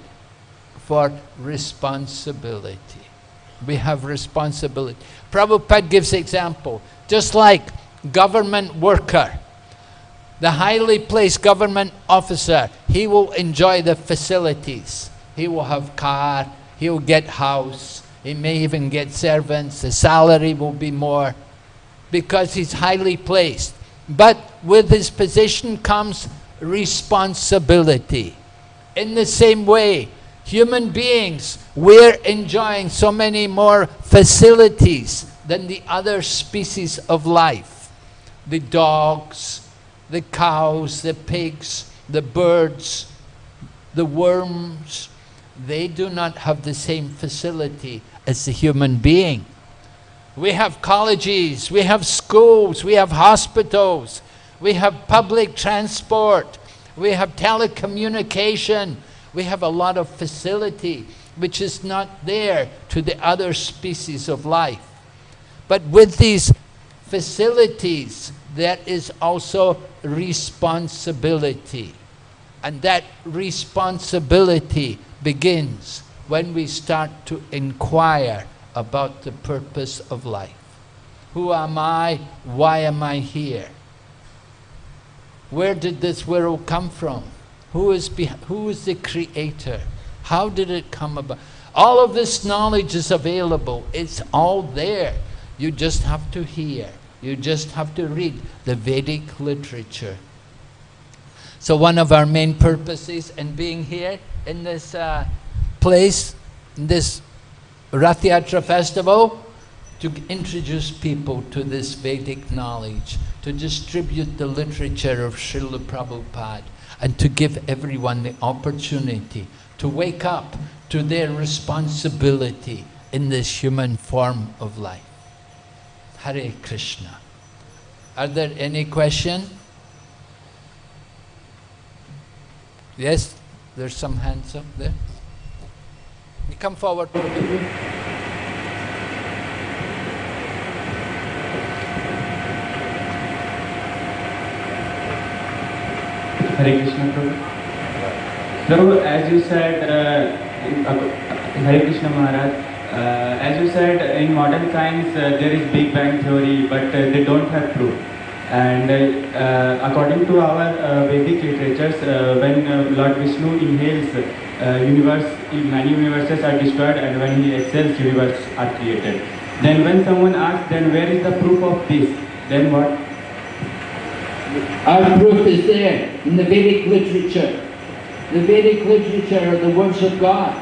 for responsibility. We have responsibility. Prabhupada gives example. Just like government worker, the highly placed government officer, he will enjoy the facilities. He will have car, he will get house, he may even get servants, the salary will be more because he's highly placed. But with his position comes responsibility. In the same way, human beings, we're enjoying so many more facilities than the other species of life. The dogs, the cows, the pigs, the birds, the worms, they do not have the same facility as the human being. We have colleges, we have schools, we have hospitals, we have public transport, we have telecommunication, we have a lot of facility which is not there to the other species of life. But with these facilities, there is also responsibility. And that responsibility begins when we start to inquire about the purpose of life. Who am I? Why am I here? Where did this world come from? Who is, who is the creator? How did it come about? All of this knowledge is available. It's all there. You just have to hear. You just have to read the Vedic literature. So one of our main purposes in being here in this uh, place, in this Rath Yatra festival, to introduce people to this Vedic knowledge, to distribute the literature of Srila Prabhupada, and to give everyone the opportunity to wake up to their responsibility in this human form of life. Hare Krishna. Are there any questions? Yes, there's some hands up there. You come forward. Hare Krishna Prabhu. Prabhu, as you said, uh, uh, Hare Krishna Maharaj, uh, as you said, in modern science uh, there is Big Bang theory, but uh, they don't have proof. And uh, according to our Vedic literatures, when Lord Vishnu inhales, Uh, universe, many universes are destroyed and when he exhales, universes are created. Then when someone asks, then where is the proof of this? Then what? Our proof is there in the Vedic literature. The Vedic literature are the words of God.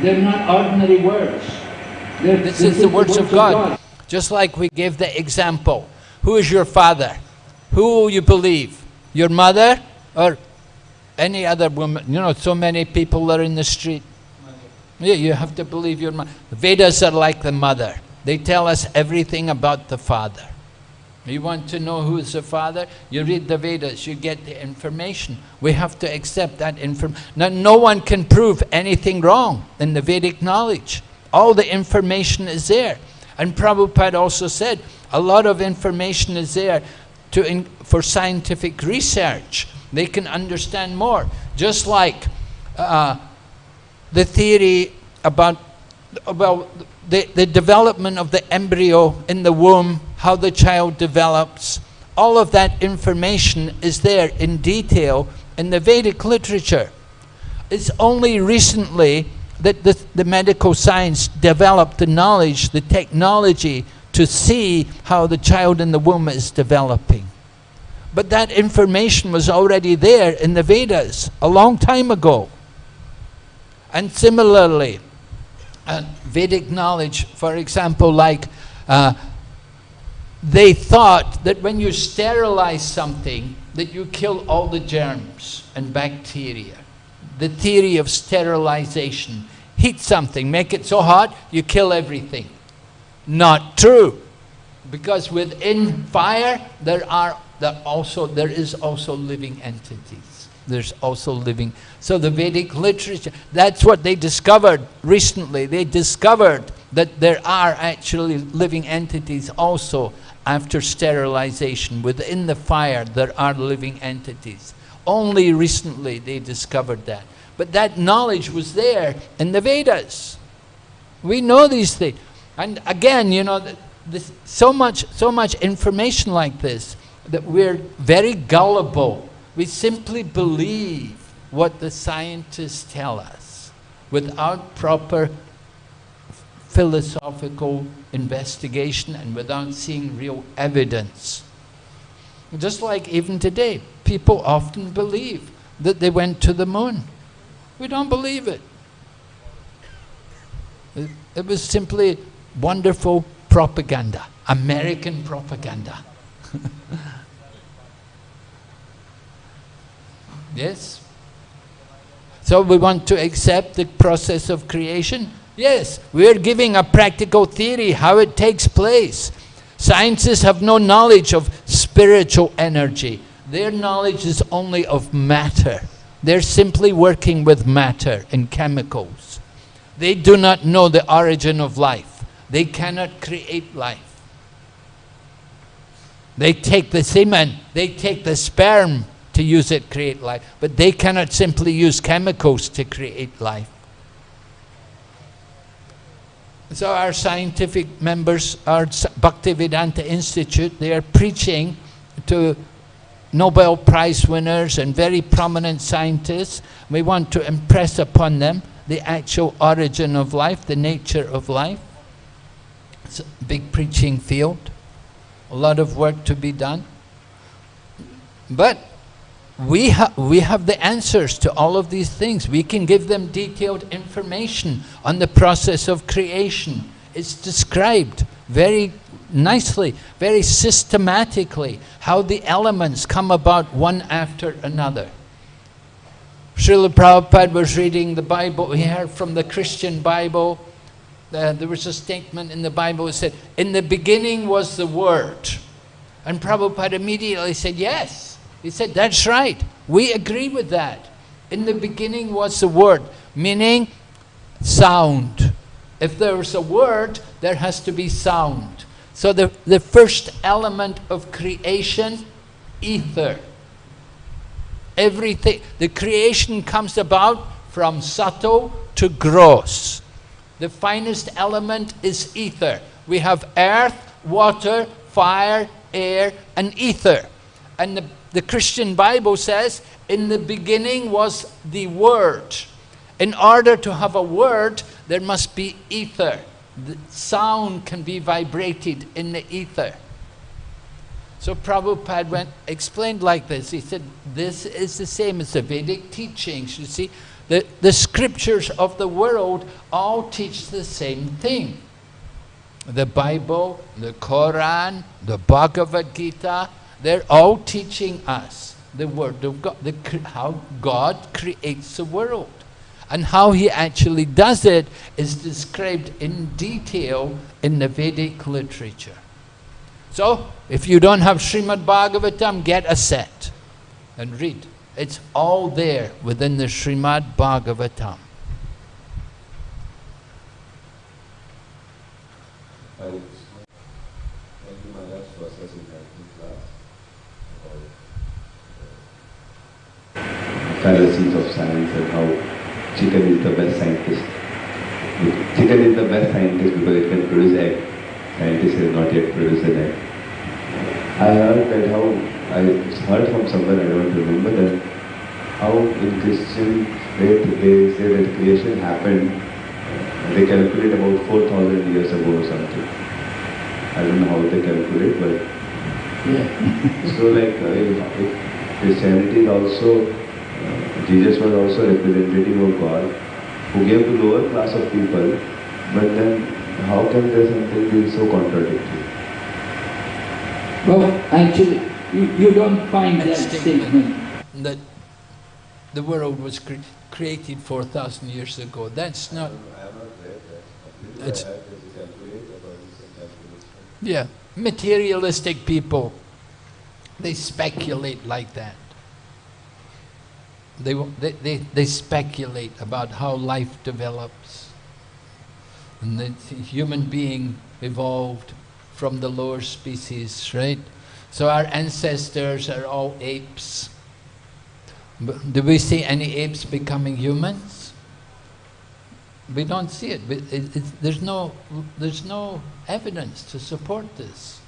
They're not ordinary words. They're, this is the words, the words of, God. of God. Just like we gave the example. Who is your father? Who will you believe? Your mother or any other woman? You know, so many people are in the street. Yeah, you have to believe your mother. The Vedas are like the mother. They tell us everything about the father. You want to know who is the father? You read the Vedas, you get the information. We have to accept that information. Now, no one can prove anything wrong in the Vedic knowledge. All the information is there. And Prabhupada also said, a lot of information is there to in, for scientific research. They can understand more. Just like uh, the theory about, about the, the development of the embryo in the womb, how the child develops, all of that information is there in detail in the Vedic literature. It's only recently that the, the medical science developed the knowledge, the technology to see how the child in the womb is developing. But that information was already there in the Vedas a long time ago. And similarly, uh, Vedic knowledge, for example, like uh, they thought that when you sterilize something, that you kill all the germs and bacteria. The theory of sterilization. Heat something, make it so hot, you kill everything. Not true. Because within fire, there are there also there is also living entities. There's also living. So the Vedic literature, that's what they discovered recently. They discovered that there are actually living entities also after sterilization. Within the fire, there are living entities. Only recently they discovered that. But that knowledge was there in the Vedas. We know these things. And again, you know, this, so, much, so much information like this that we're very gullible. We simply believe what the scientists tell us without proper philosophical investigation and without seeing real evidence. Just like even today, people often believe that they went to the moon. We don't believe it. It, it was simply wonderful propaganda, American propaganda. [laughs] yes? So we want to accept the process of creation? Yes, we're giving a practical theory how it takes place. Scientists have no knowledge of spiritual energy. Their knowledge is only of matter. They're simply working with matter and chemicals. They do not know the origin of life. They cannot create life. They take the semen, they take the sperm to use it create life, but they cannot simply use chemicals to create life. So our scientific members, our Bhaktivedanta Institute, they are preaching to Nobel Prize winners and very prominent scientists. We want to impress upon them the actual origin of life, the nature of life. It's a big preaching field, a lot of work to be done. But we, ha we have the answers to all of these things. We can give them detailed information on the process of creation. It's described very nicely, very systematically, how the elements come about one after another. Srila Prabhupada was reading the Bible, he heard from the Christian Bible, uh, there was a statement in the Bible that said, in the beginning was the Word. And Prabhupada immediately said, yes. He said, that's right. We agree with that. In the beginning was the word, meaning sound. If there is a word, there has to be sound. So the, the first element of creation, ether. Everything, the creation comes about from subtle to gross. The finest element is ether. We have earth, water, fire, air, and ether. And the the Christian Bible says, in the beginning was the Word. In order to have a word, there must be ether. The sound can be vibrated in the ether. So Prabhupada went, explained like this. He said, this is the same as the Vedic teachings. You see, the, the scriptures of the world all teach the same thing. The Bible, the Quran, the Bhagavad Gita, they're all teaching us the Word of God, the, how God creates the world. And how He actually does it is described in detail in the Vedic literature. So, if you don't have Srimad Bhagavatam, get a set and read. It's all there within the Srimad Bhagavatam. fallacies of science and how chicken is the best scientist. Chicken is the best scientist because it can produce egg. Scientists have not yet produced an egg. I heard that how I heard from somewhere, I don't remember that, how in Christian faith they say that creation happened, they calculate about 4,000 years ago or something. I don't know how they calculate, but Yeah. [laughs] so like uh, if, if Christianity is also, uh, Jesus was also representative of God who gave to lower class of people, but then how can there something be so contradictory? Well, actually, you, you don't find That that statement. statement. That the world was cre created 4,000 years ago. That's not, it's, yeah, materialistic people, they speculate like that. They, they, they, they speculate about how life develops. And the human being evolved from the lower species, right? So our ancestors are all apes. Do we see any apes becoming humans? We don't see it. We- it- it- there's, no, there's no evidence to support this.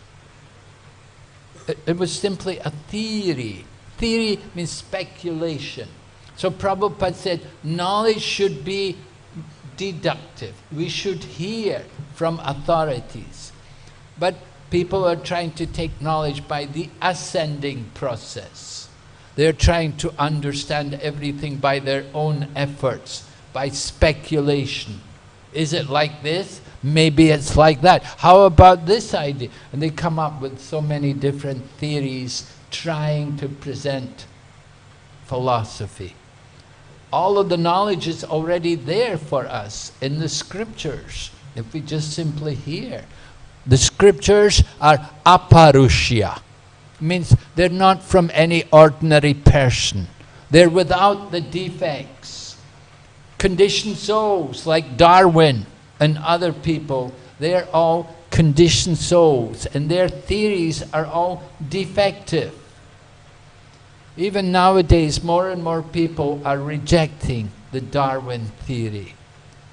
It, it was simply a theory. Theory means speculation. So Prabhupada said, knowledge should be deductive. We should hear from authorities. But people are trying to take knowledge by the ascending process. They're trying to understand everything by their own efforts, by speculation. Is it like this? Maybe it's like that. How about this idea? And they come up with so many different theories trying to present philosophy. All of the knowledge is already there for us in the scriptures, if we just simply hear. The scriptures are aparushya, means they're not from any ordinary person. They're without the defects. Conditioned souls like Darwin and other people, they're all conditioned souls and their theories are all defective. Even nowadays, more and more people are rejecting the Darwin theory.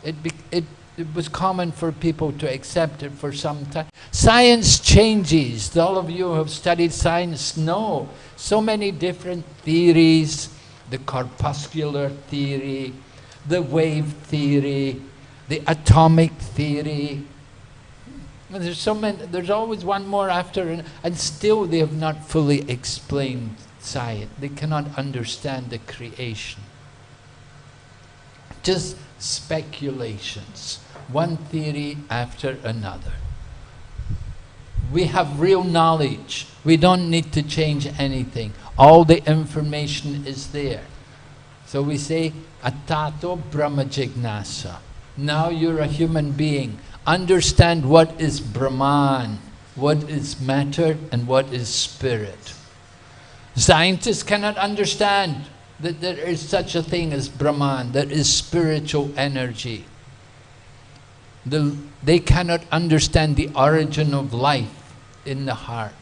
It, it, it was common for people to accept it for some time. Science changes. All of you who have studied science know so many different theories, the corpuscular theory, the wave theory, the atomic theory. And there's so many, there's always one more after, and, and still they have not fully explained science. They cannot understand the creation. Just speculations, one theory after another. We have real knowledge. We don't need to change anything. All the information is there. So we say, Atato Brahma Jignasa. Now you're a human being. Understand what is Brahman, what is matter, and what is spirit. Scientists cannot understand that there is such a thing as Brahman, there is spiritual energy. The, they cannot understand the origin of life in the heart.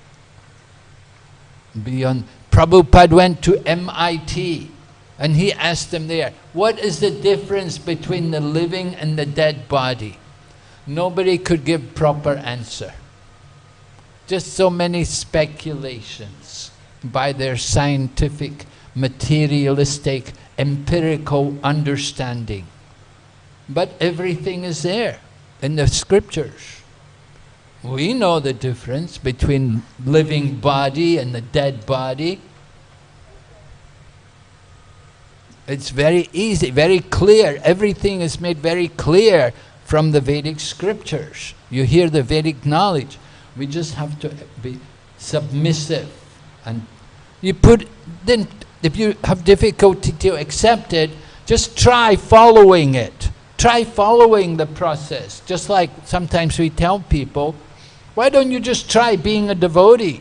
Beyond, Prabhupada went to MIT and he asked them there, what is the difference between the living and the dead body? Nobody could give proper answer. Just so many speculations by their scientific, materialistic, empirical understanding. But everything is there in the scriptures. We know the difference between living body and the dead body. It's very easy, very clear. Everything is made very clear from the Vedic scriptures. You hear the Vedic knowledge. We just have to be submissive and you put then if you have difficulty to accept it, just try following it. Try following the process. Just like sometimes we tell people, why don't you just try being a devotee?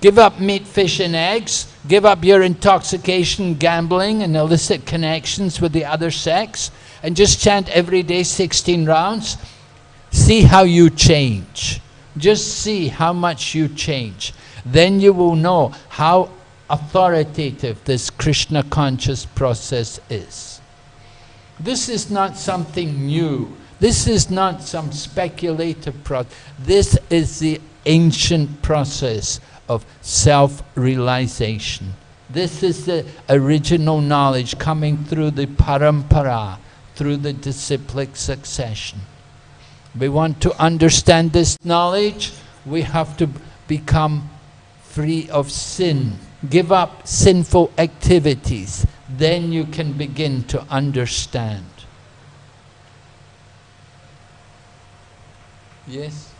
Give up meat, fish and eggs, give up your intoxication, gambling and illicit connections with the other sex and just chant every day 16 rounds. See how you change. Just see how much you change. Then you will know how authoritative this Krishna conscious process is. This is not something new. This is not some speculative process. This is the ancient process of self-realization. This is the original knowledge coming through the parampara, through the disciplic succession. We want to understand this knowledge, we have to become free of sin. Give up sinful activities, then you can begin to understand. Yes?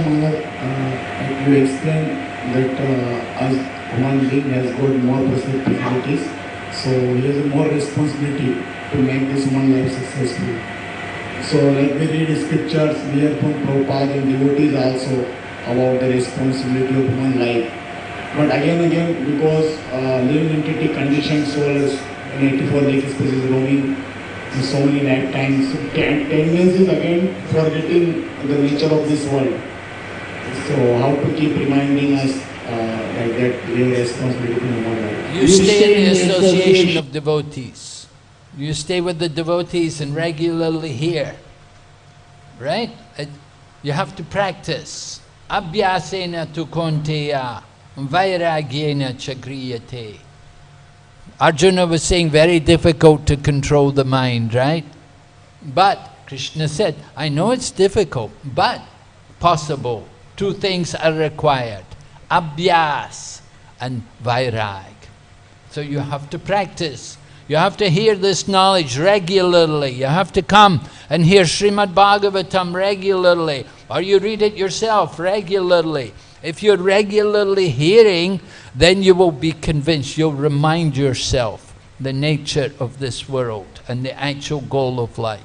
Maharaj, uh, you explained that uh, as human being has got more possibilities, so he has more responsibility to make this human life successful. So like we read scriptures, we hear from Prabhupada and devotees also about the responsibility of human life. But again again, because uh, living entity conditioned soul is in 84 lakh species roaming in so many lifetimes, so ten- tendencies again forgetting the nature of this world. So how to keep reminding us uh, like that we have responsibility to human life. You stay in the association of devotees. You stay with the devotees and regularly hear. Right? It- You have to practice. Abhyasena tu konteya, vairagyena chagriyate. Arjuna was saying very difficult to control the mind, right? But Krishna said, I know it's difficult, but possible. Two things are required, abhyas and vairag. So you have to practice. You have to hear this knowledge regularly. You have to come and hear Srimad Bhagavatam regularly, or you read it yourself regularly. If you're regularly hearing, then you will be convinced. You'll remind yourself the nature of this world and the actual goal of life.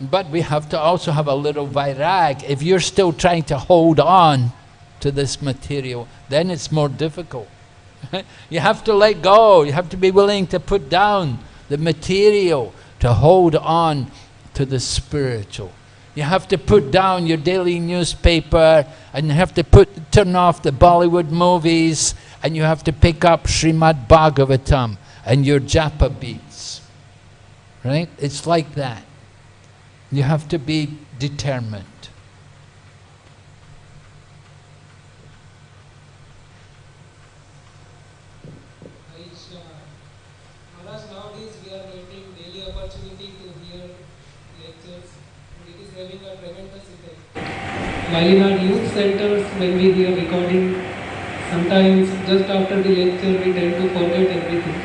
But we have to also have a little vairag. If you're still trying to hold on to this material, then it's more difficult. [laughs] you have to let go. You have to be willing to put down the material to hold on to the spiritual. You have to put down your daily newspaper and you have to put, turn off the Bollywood movies and you have to pick up Srimad Bhagavatam and your japa beads. Right? It's like that. You have to be determined. Krishna. Maharaj, nowadays we are getting daily opportunity to hear lectures. and It is having a tremendous effect. While in our youth centers, when we hear recording, sometimes just after the lecture we tend to forget everything.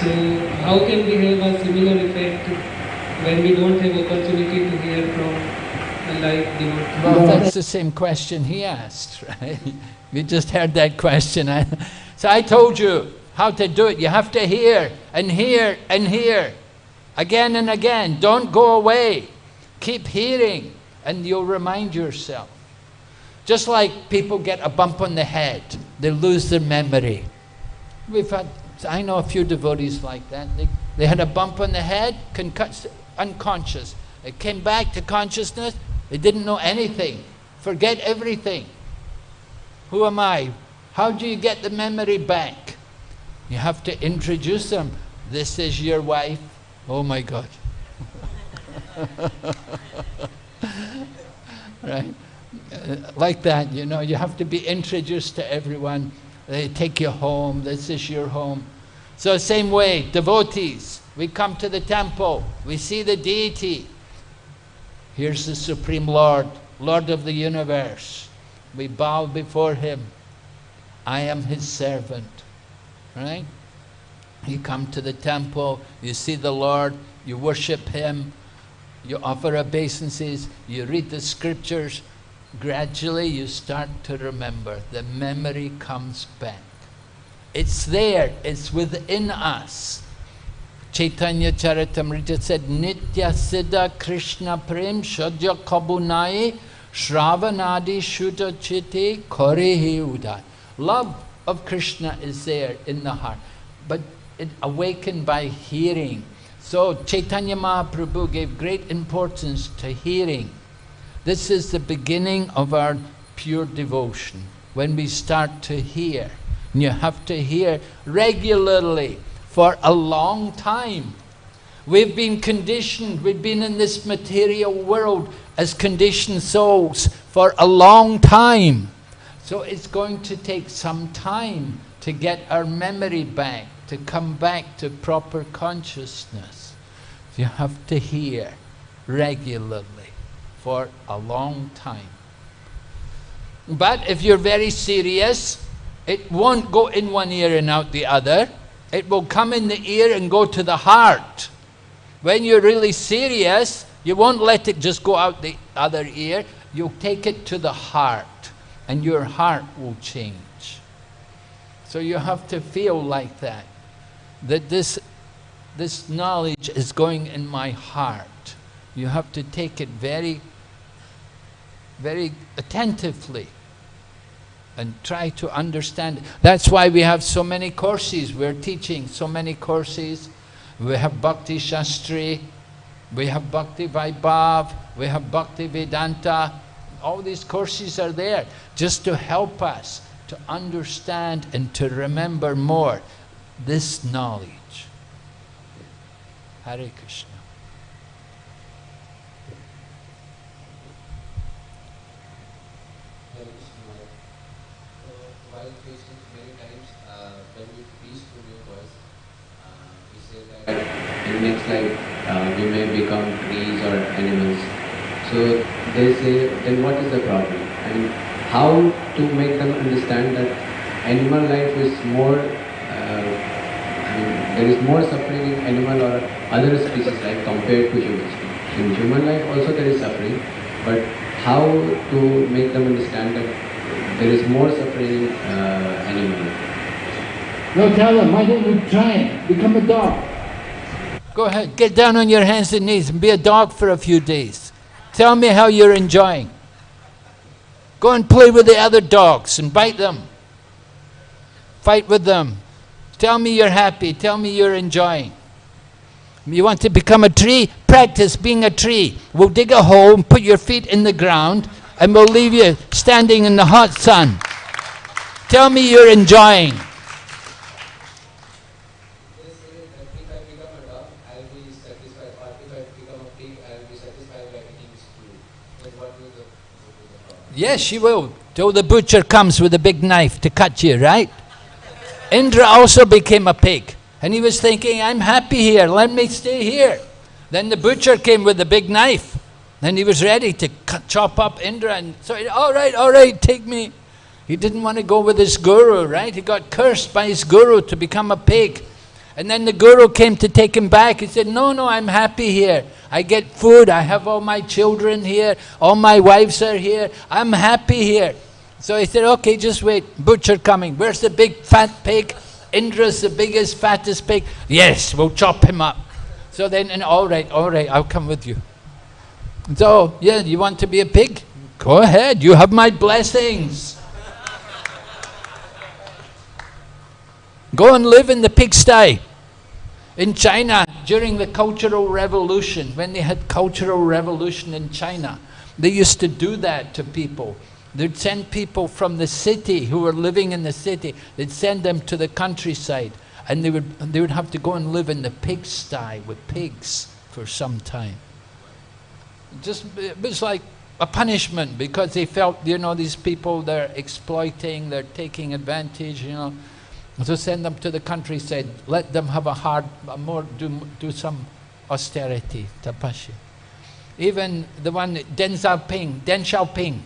So how can we have a similar effect when we don't have opportunity to hear from a live devotee? Well, that's the same question he asked, [laughs] right? We just heard that question. So I told you how to do it. You have to hear and hear and hear again and again. Don't go away. Keep hearing and you'll remind yourself. Just like people get a bump on the head, they lose their memory. We've had, I know a few devotees like that. They, they had a bump on the head, unconscious. They came back to consciousness, they didn't know anything. Forget everything. Who am I? How do you get the memory back? You have to introduce them. This is your wife. Oh my God. [laughs] [laughs] right? Uh, like that, you know, you have to be introduced to everyone. They take you home, this is your home. So same way, devotees, we come to the temple, we see the deity. Here's the Supreme Lord, Lord of the universe. We bow before Him. I am His servant, right? You come to the temple, you see the Lord, you worship Him, you offer obeisances, you read the scriptures, gradually you start to remember. The memory comes back. It's there, it's within us. Chaitanya Charitamrita said, Nitya Siddha Krishna Prem Shadya Kabunai Shravanadi Shuddha Chitte Korehi Uday. Love of Krishna is there in the heart, but it awakened by hearing. So Chaitanya Mahaprabhu gave great importance to hearing. This is the beginning of our pure devotion, when we start to hear. And you have to hear regularly for a long time. We've been conditioned, we've been in this material world as conditioned souls for a long time. So it's going to take some time to get our memory back, to come back to proper consciousness. You have to hear regularly for a long time. But if you're very serious, it won't go in one ear and out the other. It will come in the ear and go to the heart. When you're really serious, you won't let it just go out the other ear. You'll take it to the heart, and your heart will change. So you have to feel like that, that this, this knowledge is going in my heart. You have to take it very, very attentively and try to understand. That's why we have so many courses. We're teaching so many courses. We have Bhakti Shastri, we have Bhakti Vaibhav, we have Bhakti Vedanta. All these courses are there just to help us to understand and to remember more this knowledge. Hare Krishna. In next life uh, we may become trees or animals. So they say, then what is the problem? And how to make them understand that animal life is more, I mean, there is more suffering in animal or other species life compared to human species. In human life also there is suffering, but how to make them understand that there is more suffering in uh, animal life. No, tell them, why don't you try it? Become a dog. Go ahead, get down on your hands and knees and be a dog for a few days. Tell me how you're enjoying. Go and play with the other dogs and bite them. Fight with them. Tell me you're happy. Tell me you're enjoying. You want to become a tree? Practice being a tree. We'll dig a hole and put your feet in the ground and we'll leave you standing in the hot sun. Tell me you're enjoying. Yes, you will. Till the butcher comes with a big knife to cut you, right? Indra also became a pig. And he was thinking, I'm happy here, let me stay here. Then the butcher came with a big knife. Then he was ready to cut, chop up Indra and so, all right, all right, take me. He didn't want to go with his guru, right? He got cursed by his guru to become a pig. And then the guru came to take him back. He said, no, no, I'm happy here. I get food, I have all my children here, all my wives are here, I'm happy here. So he said, okay, just wait, butcher coming. Where's the big fat pig? Indra's the biggest, fattest pig. Yes, we'll chop him up. So then, and all right, all right, I'll come with you. So, yeah, you want to be a pig? Go ahead, you have my blessings. Go and live in the pigsty. In China, during the Cultural Revolution, when they had Cultural Revolution in China, they used to do that to people. They'd send people from the city who were living in the city, they'd send them to the countryside and they would, they would have to go and live in the pigsty with pigs for some time. Just, it was like a punishment because they felt, you know, these people, they're exploiting, they're taking advantage, you know. So send them to the countryside, let them have a hard, a more, do, do some austerity, tapasya. Even the one, Deng Xiaoping, Deng Xiaoping,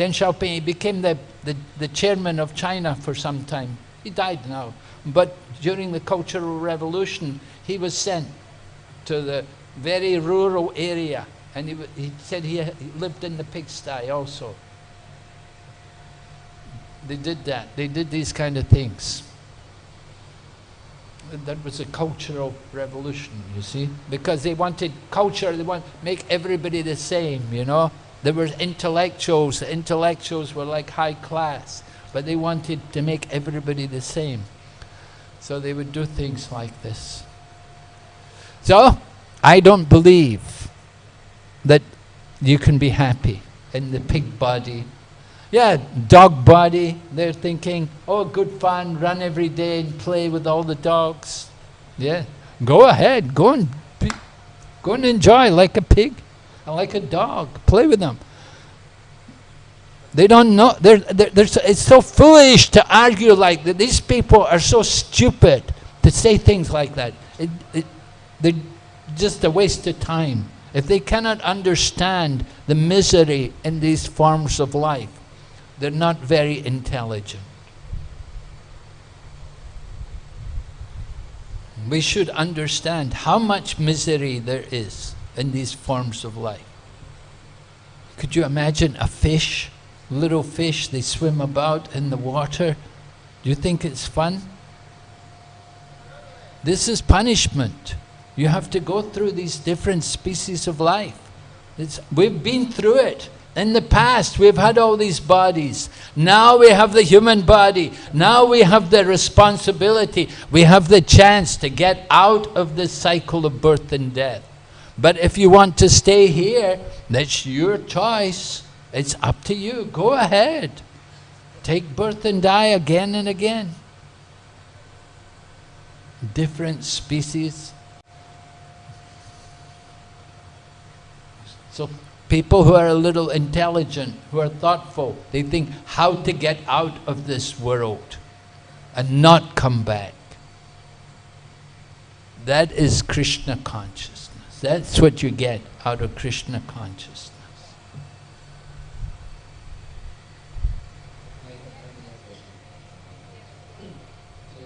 Deng Xiaoping, he became the, the, the chairman of China for some time. He died now. But during the Cultural Revolution, he was sent to the very rural area and he, he said he, he lived in the pigsty also. They did that. They did these kind of things. That was a cultural revolution, you see, because they wanted culture. They want make everybody the same, you know. There were intellectuals. The intellectuals were like high class, but they wanted to make everybody the same. So they would do things like this. So I don't believe that you can be happy. in the pig body. Yeah, dog body, they're thinking, oh, good fun, run every day and play with all the dogs. Yeah, go ahead, go and, go and enjoy like a pig, like a dog, play with them. They don't know, they're, they're, they're so, it's so foolish to argue like that. These people are so stupid to say things like that. It, it, they're just a waste of time. If they cannot understand the misery in these forms of life, they're not very intelligent. We should understand how much misery there is in these forms of life. Could you imagine a fish, little fish, they swim about in the water? Do you think it's fun? This is punishment. You have to go through these different species of life. It's, we've been through it. In the past, we've had all these bodies. Now we have the human body. Now we have the responsibility. We have the chance to get out of this cycle of birth and death. But if you want to stay here, that's your choice. It's up to you. Go ahead. Take birth and die again and again. Different species. So people who are a little intelligent, who are thoughtful, they think how to get out of this world and not come back. That is Krishna consciousness. That's what you get out of Krishna consciousness. So,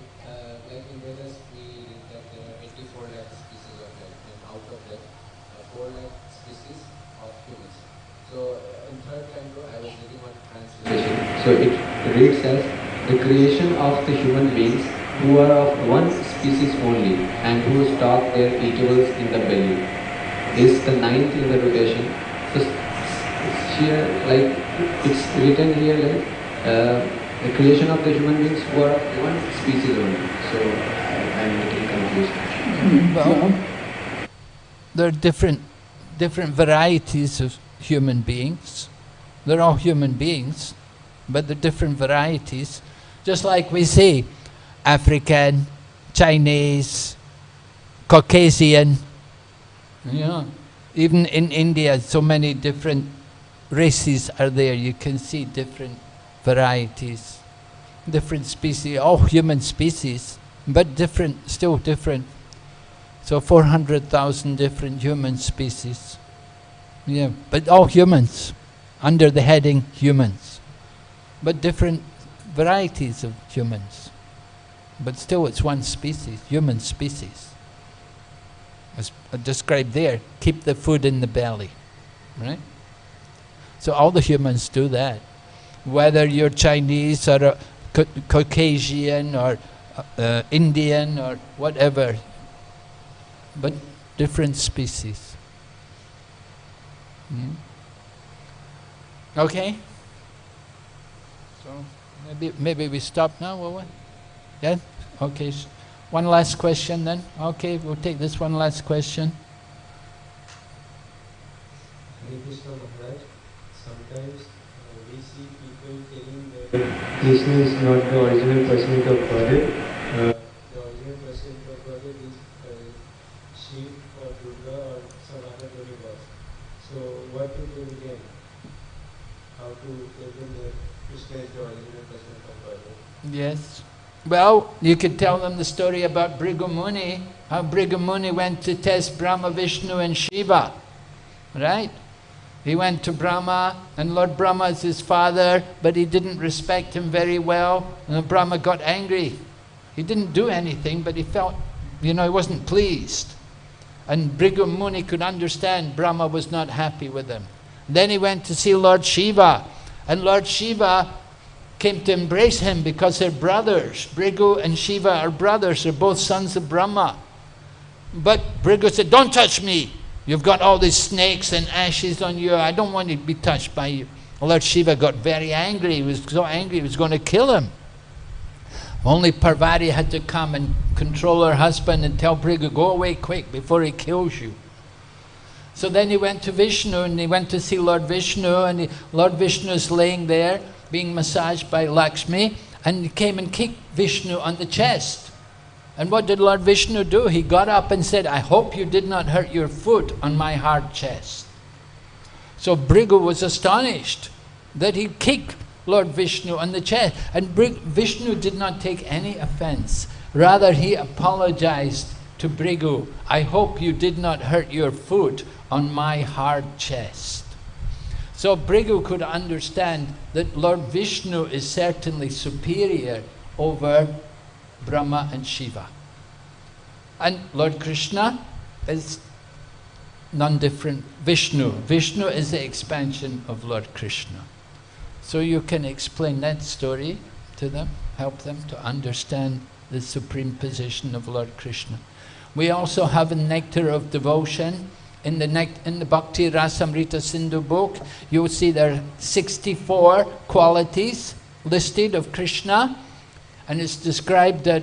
like in Vedas, we read that there are 84 lakh species of life, and out of that, 4 lakh species of humans. So, in third canto, I was reading one translation. So, it reads as the creation of the human beings who are of one species only and who stock their eatables in the belly is the ninth in the rotation. So, here, like, it's written here like, uh, the creation of the human beings who are of one species only. So, I, I'm little confused. Well, there are different, different varieties of human beings. They're all human beings, but they're different varieties. Just like we say, African, Chinese, Caucasian, know. Even in India, so many different races are there. You can see different varieties, different species, all human species, but different, still different. So 400,000 different human species. Yeah, but all humans, under the heading humans. But different varieties of humans. But still it's one species, human species. As described there, keep the food in the belly, right? So all the humans do that. Whether you're Chinese or a Ca- Caucasian or uh, uh, Indian or whatever, but different species. Mm. Okay? So maybe maybe we stop now, will we? Yeah? Okay. One last question then. Okay, we'll take this one last question. Hare Krishna Maharaj, sometimes uh, we see people telling that Krishna is not the original personality of Godhead. Uh, the original personality of Godhead is uh, Shiv or Durga or some other demigod. So what to do again? How to tell them that Krishna is the original personality of Godhead? Yes. Well, you could tell them the story about Bhrigu Muni, how Bhrigu Muni went to test Brahma, Vishnu and Shiva, right? He went to Brahma, and Lord Brahma is his father, but he didn't respect him very well, and Brahma got angry. He didn't do anything, but he felt, you know, he wasn't pleased. And Bhrigu Muni could understand Brahma was not happy with him. Then he went to see Lord Shiva, and Lord Shiva came to embrace him because they're brothers. Bhrigu and Shiva are brothers, they're both sons of Brahma. But Bhrigu said, Don't touch me. You've got all these snakes and ashes on you. I don't want to be touched by you. Lord Shiva got very angry. He was so angry he was going to kill him. Only Parvati had to come and control her husband and tell Bhrigu, Go away quick before he kills you. So then he went to Vishnu and he went to see Lord Vishnu and he, Lord Vishnu is laying there being massaged by Lakshmi and came and kicked Vishnu on the chest. And what did Lord Vishnu do? He got up and said, I hope you did not hurt your foot on my hard chest. So Bhrigu was astonished that he kicked Lord Vishnu on the chest. And Vishnu did not take any offense. Rather, he apologized to Bhrigu, I hope you did not hurt your foot on my hard chest. So Bhrigu could understand that Lord Vishnu is certainly superior over Brahma and Shiva. And Lord Krishna is none different. Vishnu. Vishnu is the expansion of Lord Krishna. So you can explain that story to them, help them to understand the supreme position of Lord Krishna. We also have a nectar of devotion. In the, in the Bhakti Rasamrita Sindhu book, you'll see there are 64 qualities listed of Krishna. And it's described that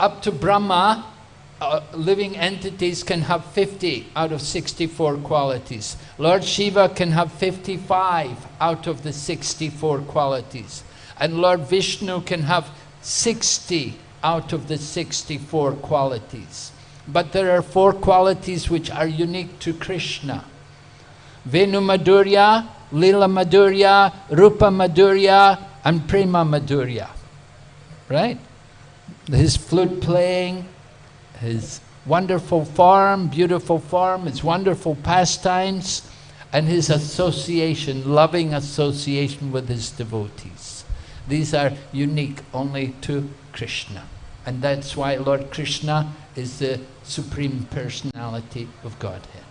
up to Brahma, uh, living entities can have 50 out of 64 qualities. Lord Shiva can have 55 out of the 64 qualities. And Lord Vishnu can have 60 out of the 64 qualities. But there are four qualities which are unique to Krishna. Venu Madhurya, Lila Madhurya, Rupa Madhurya, and Prema Madhurya. Right? His flute playing, his wonderful form, beautiful form, his wonderful pastimes, and his association, loving association with his devotees. These are unique only to Krishna. And that's why Lord Krishna is the Supreme Personality of Godhead.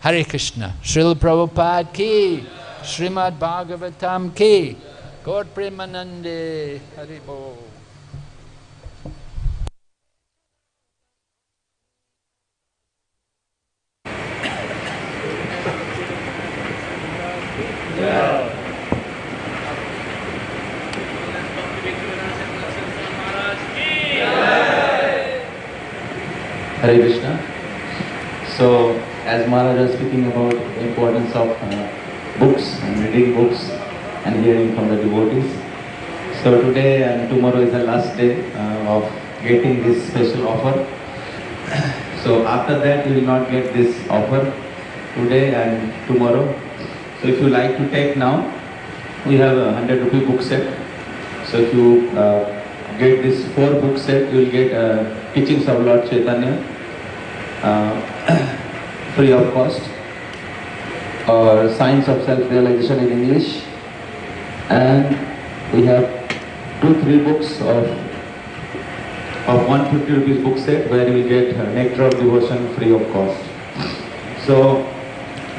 Hare Krishna. Srila Prabhupada ki, Srimad Bhagavatam ki, Gaur Premanande, Haribol. Hare Krishna. So, as Maharaj was speaking about the importance of uh, books and reading books and hearing from the devotees. So today and tomorrow is the last day uh, of getting this special offer. [coughs] So after that you will not get this offer today and tomorrow. So if you like to take now, we have a 100 rupee book set. So if you uh, get this four book set, you will get uh, teachings of Lord Chaitanya uh, [coughs] free of cost or Science of Self-Realization in English and we have two, three books of of 150 rupees book set where you will get Nectar of Devotion free of cost. So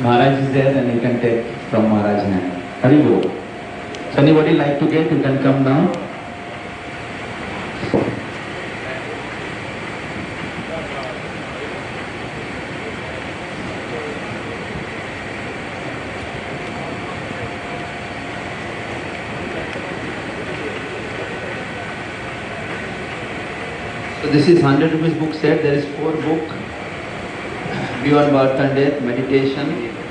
Maharaj is there and you can take from Maharaj hand. Haribol. So anybody like to get, you can come down. This is 100 rupees book set. There is four book. Beyond birth and death, meditation.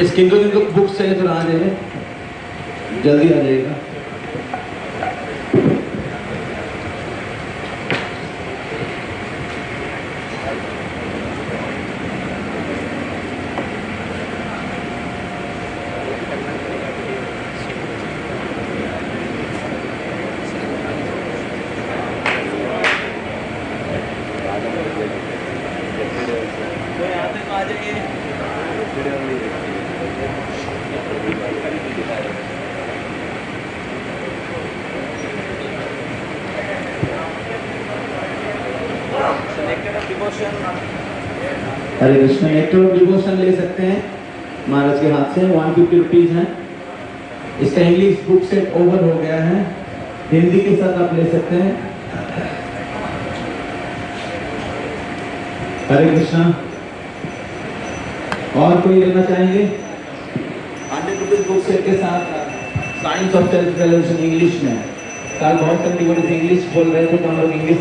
The skin Krishna nectar devotion ले सकते हैं। महाराज के हाथ से one fifty rupees है। इसका English book set over हो गया है। हिंदी के साथ आप ले सकते हैं। हरे कृष्णा। और कोई लेना चाहेंगे? हंड्रेड रुपीज़ बुक सेट के साथ science of self revolution English में। कल बहुत डिवोटीज इंग्लिश बोल रहे थे तो हम लोग इंग्लिश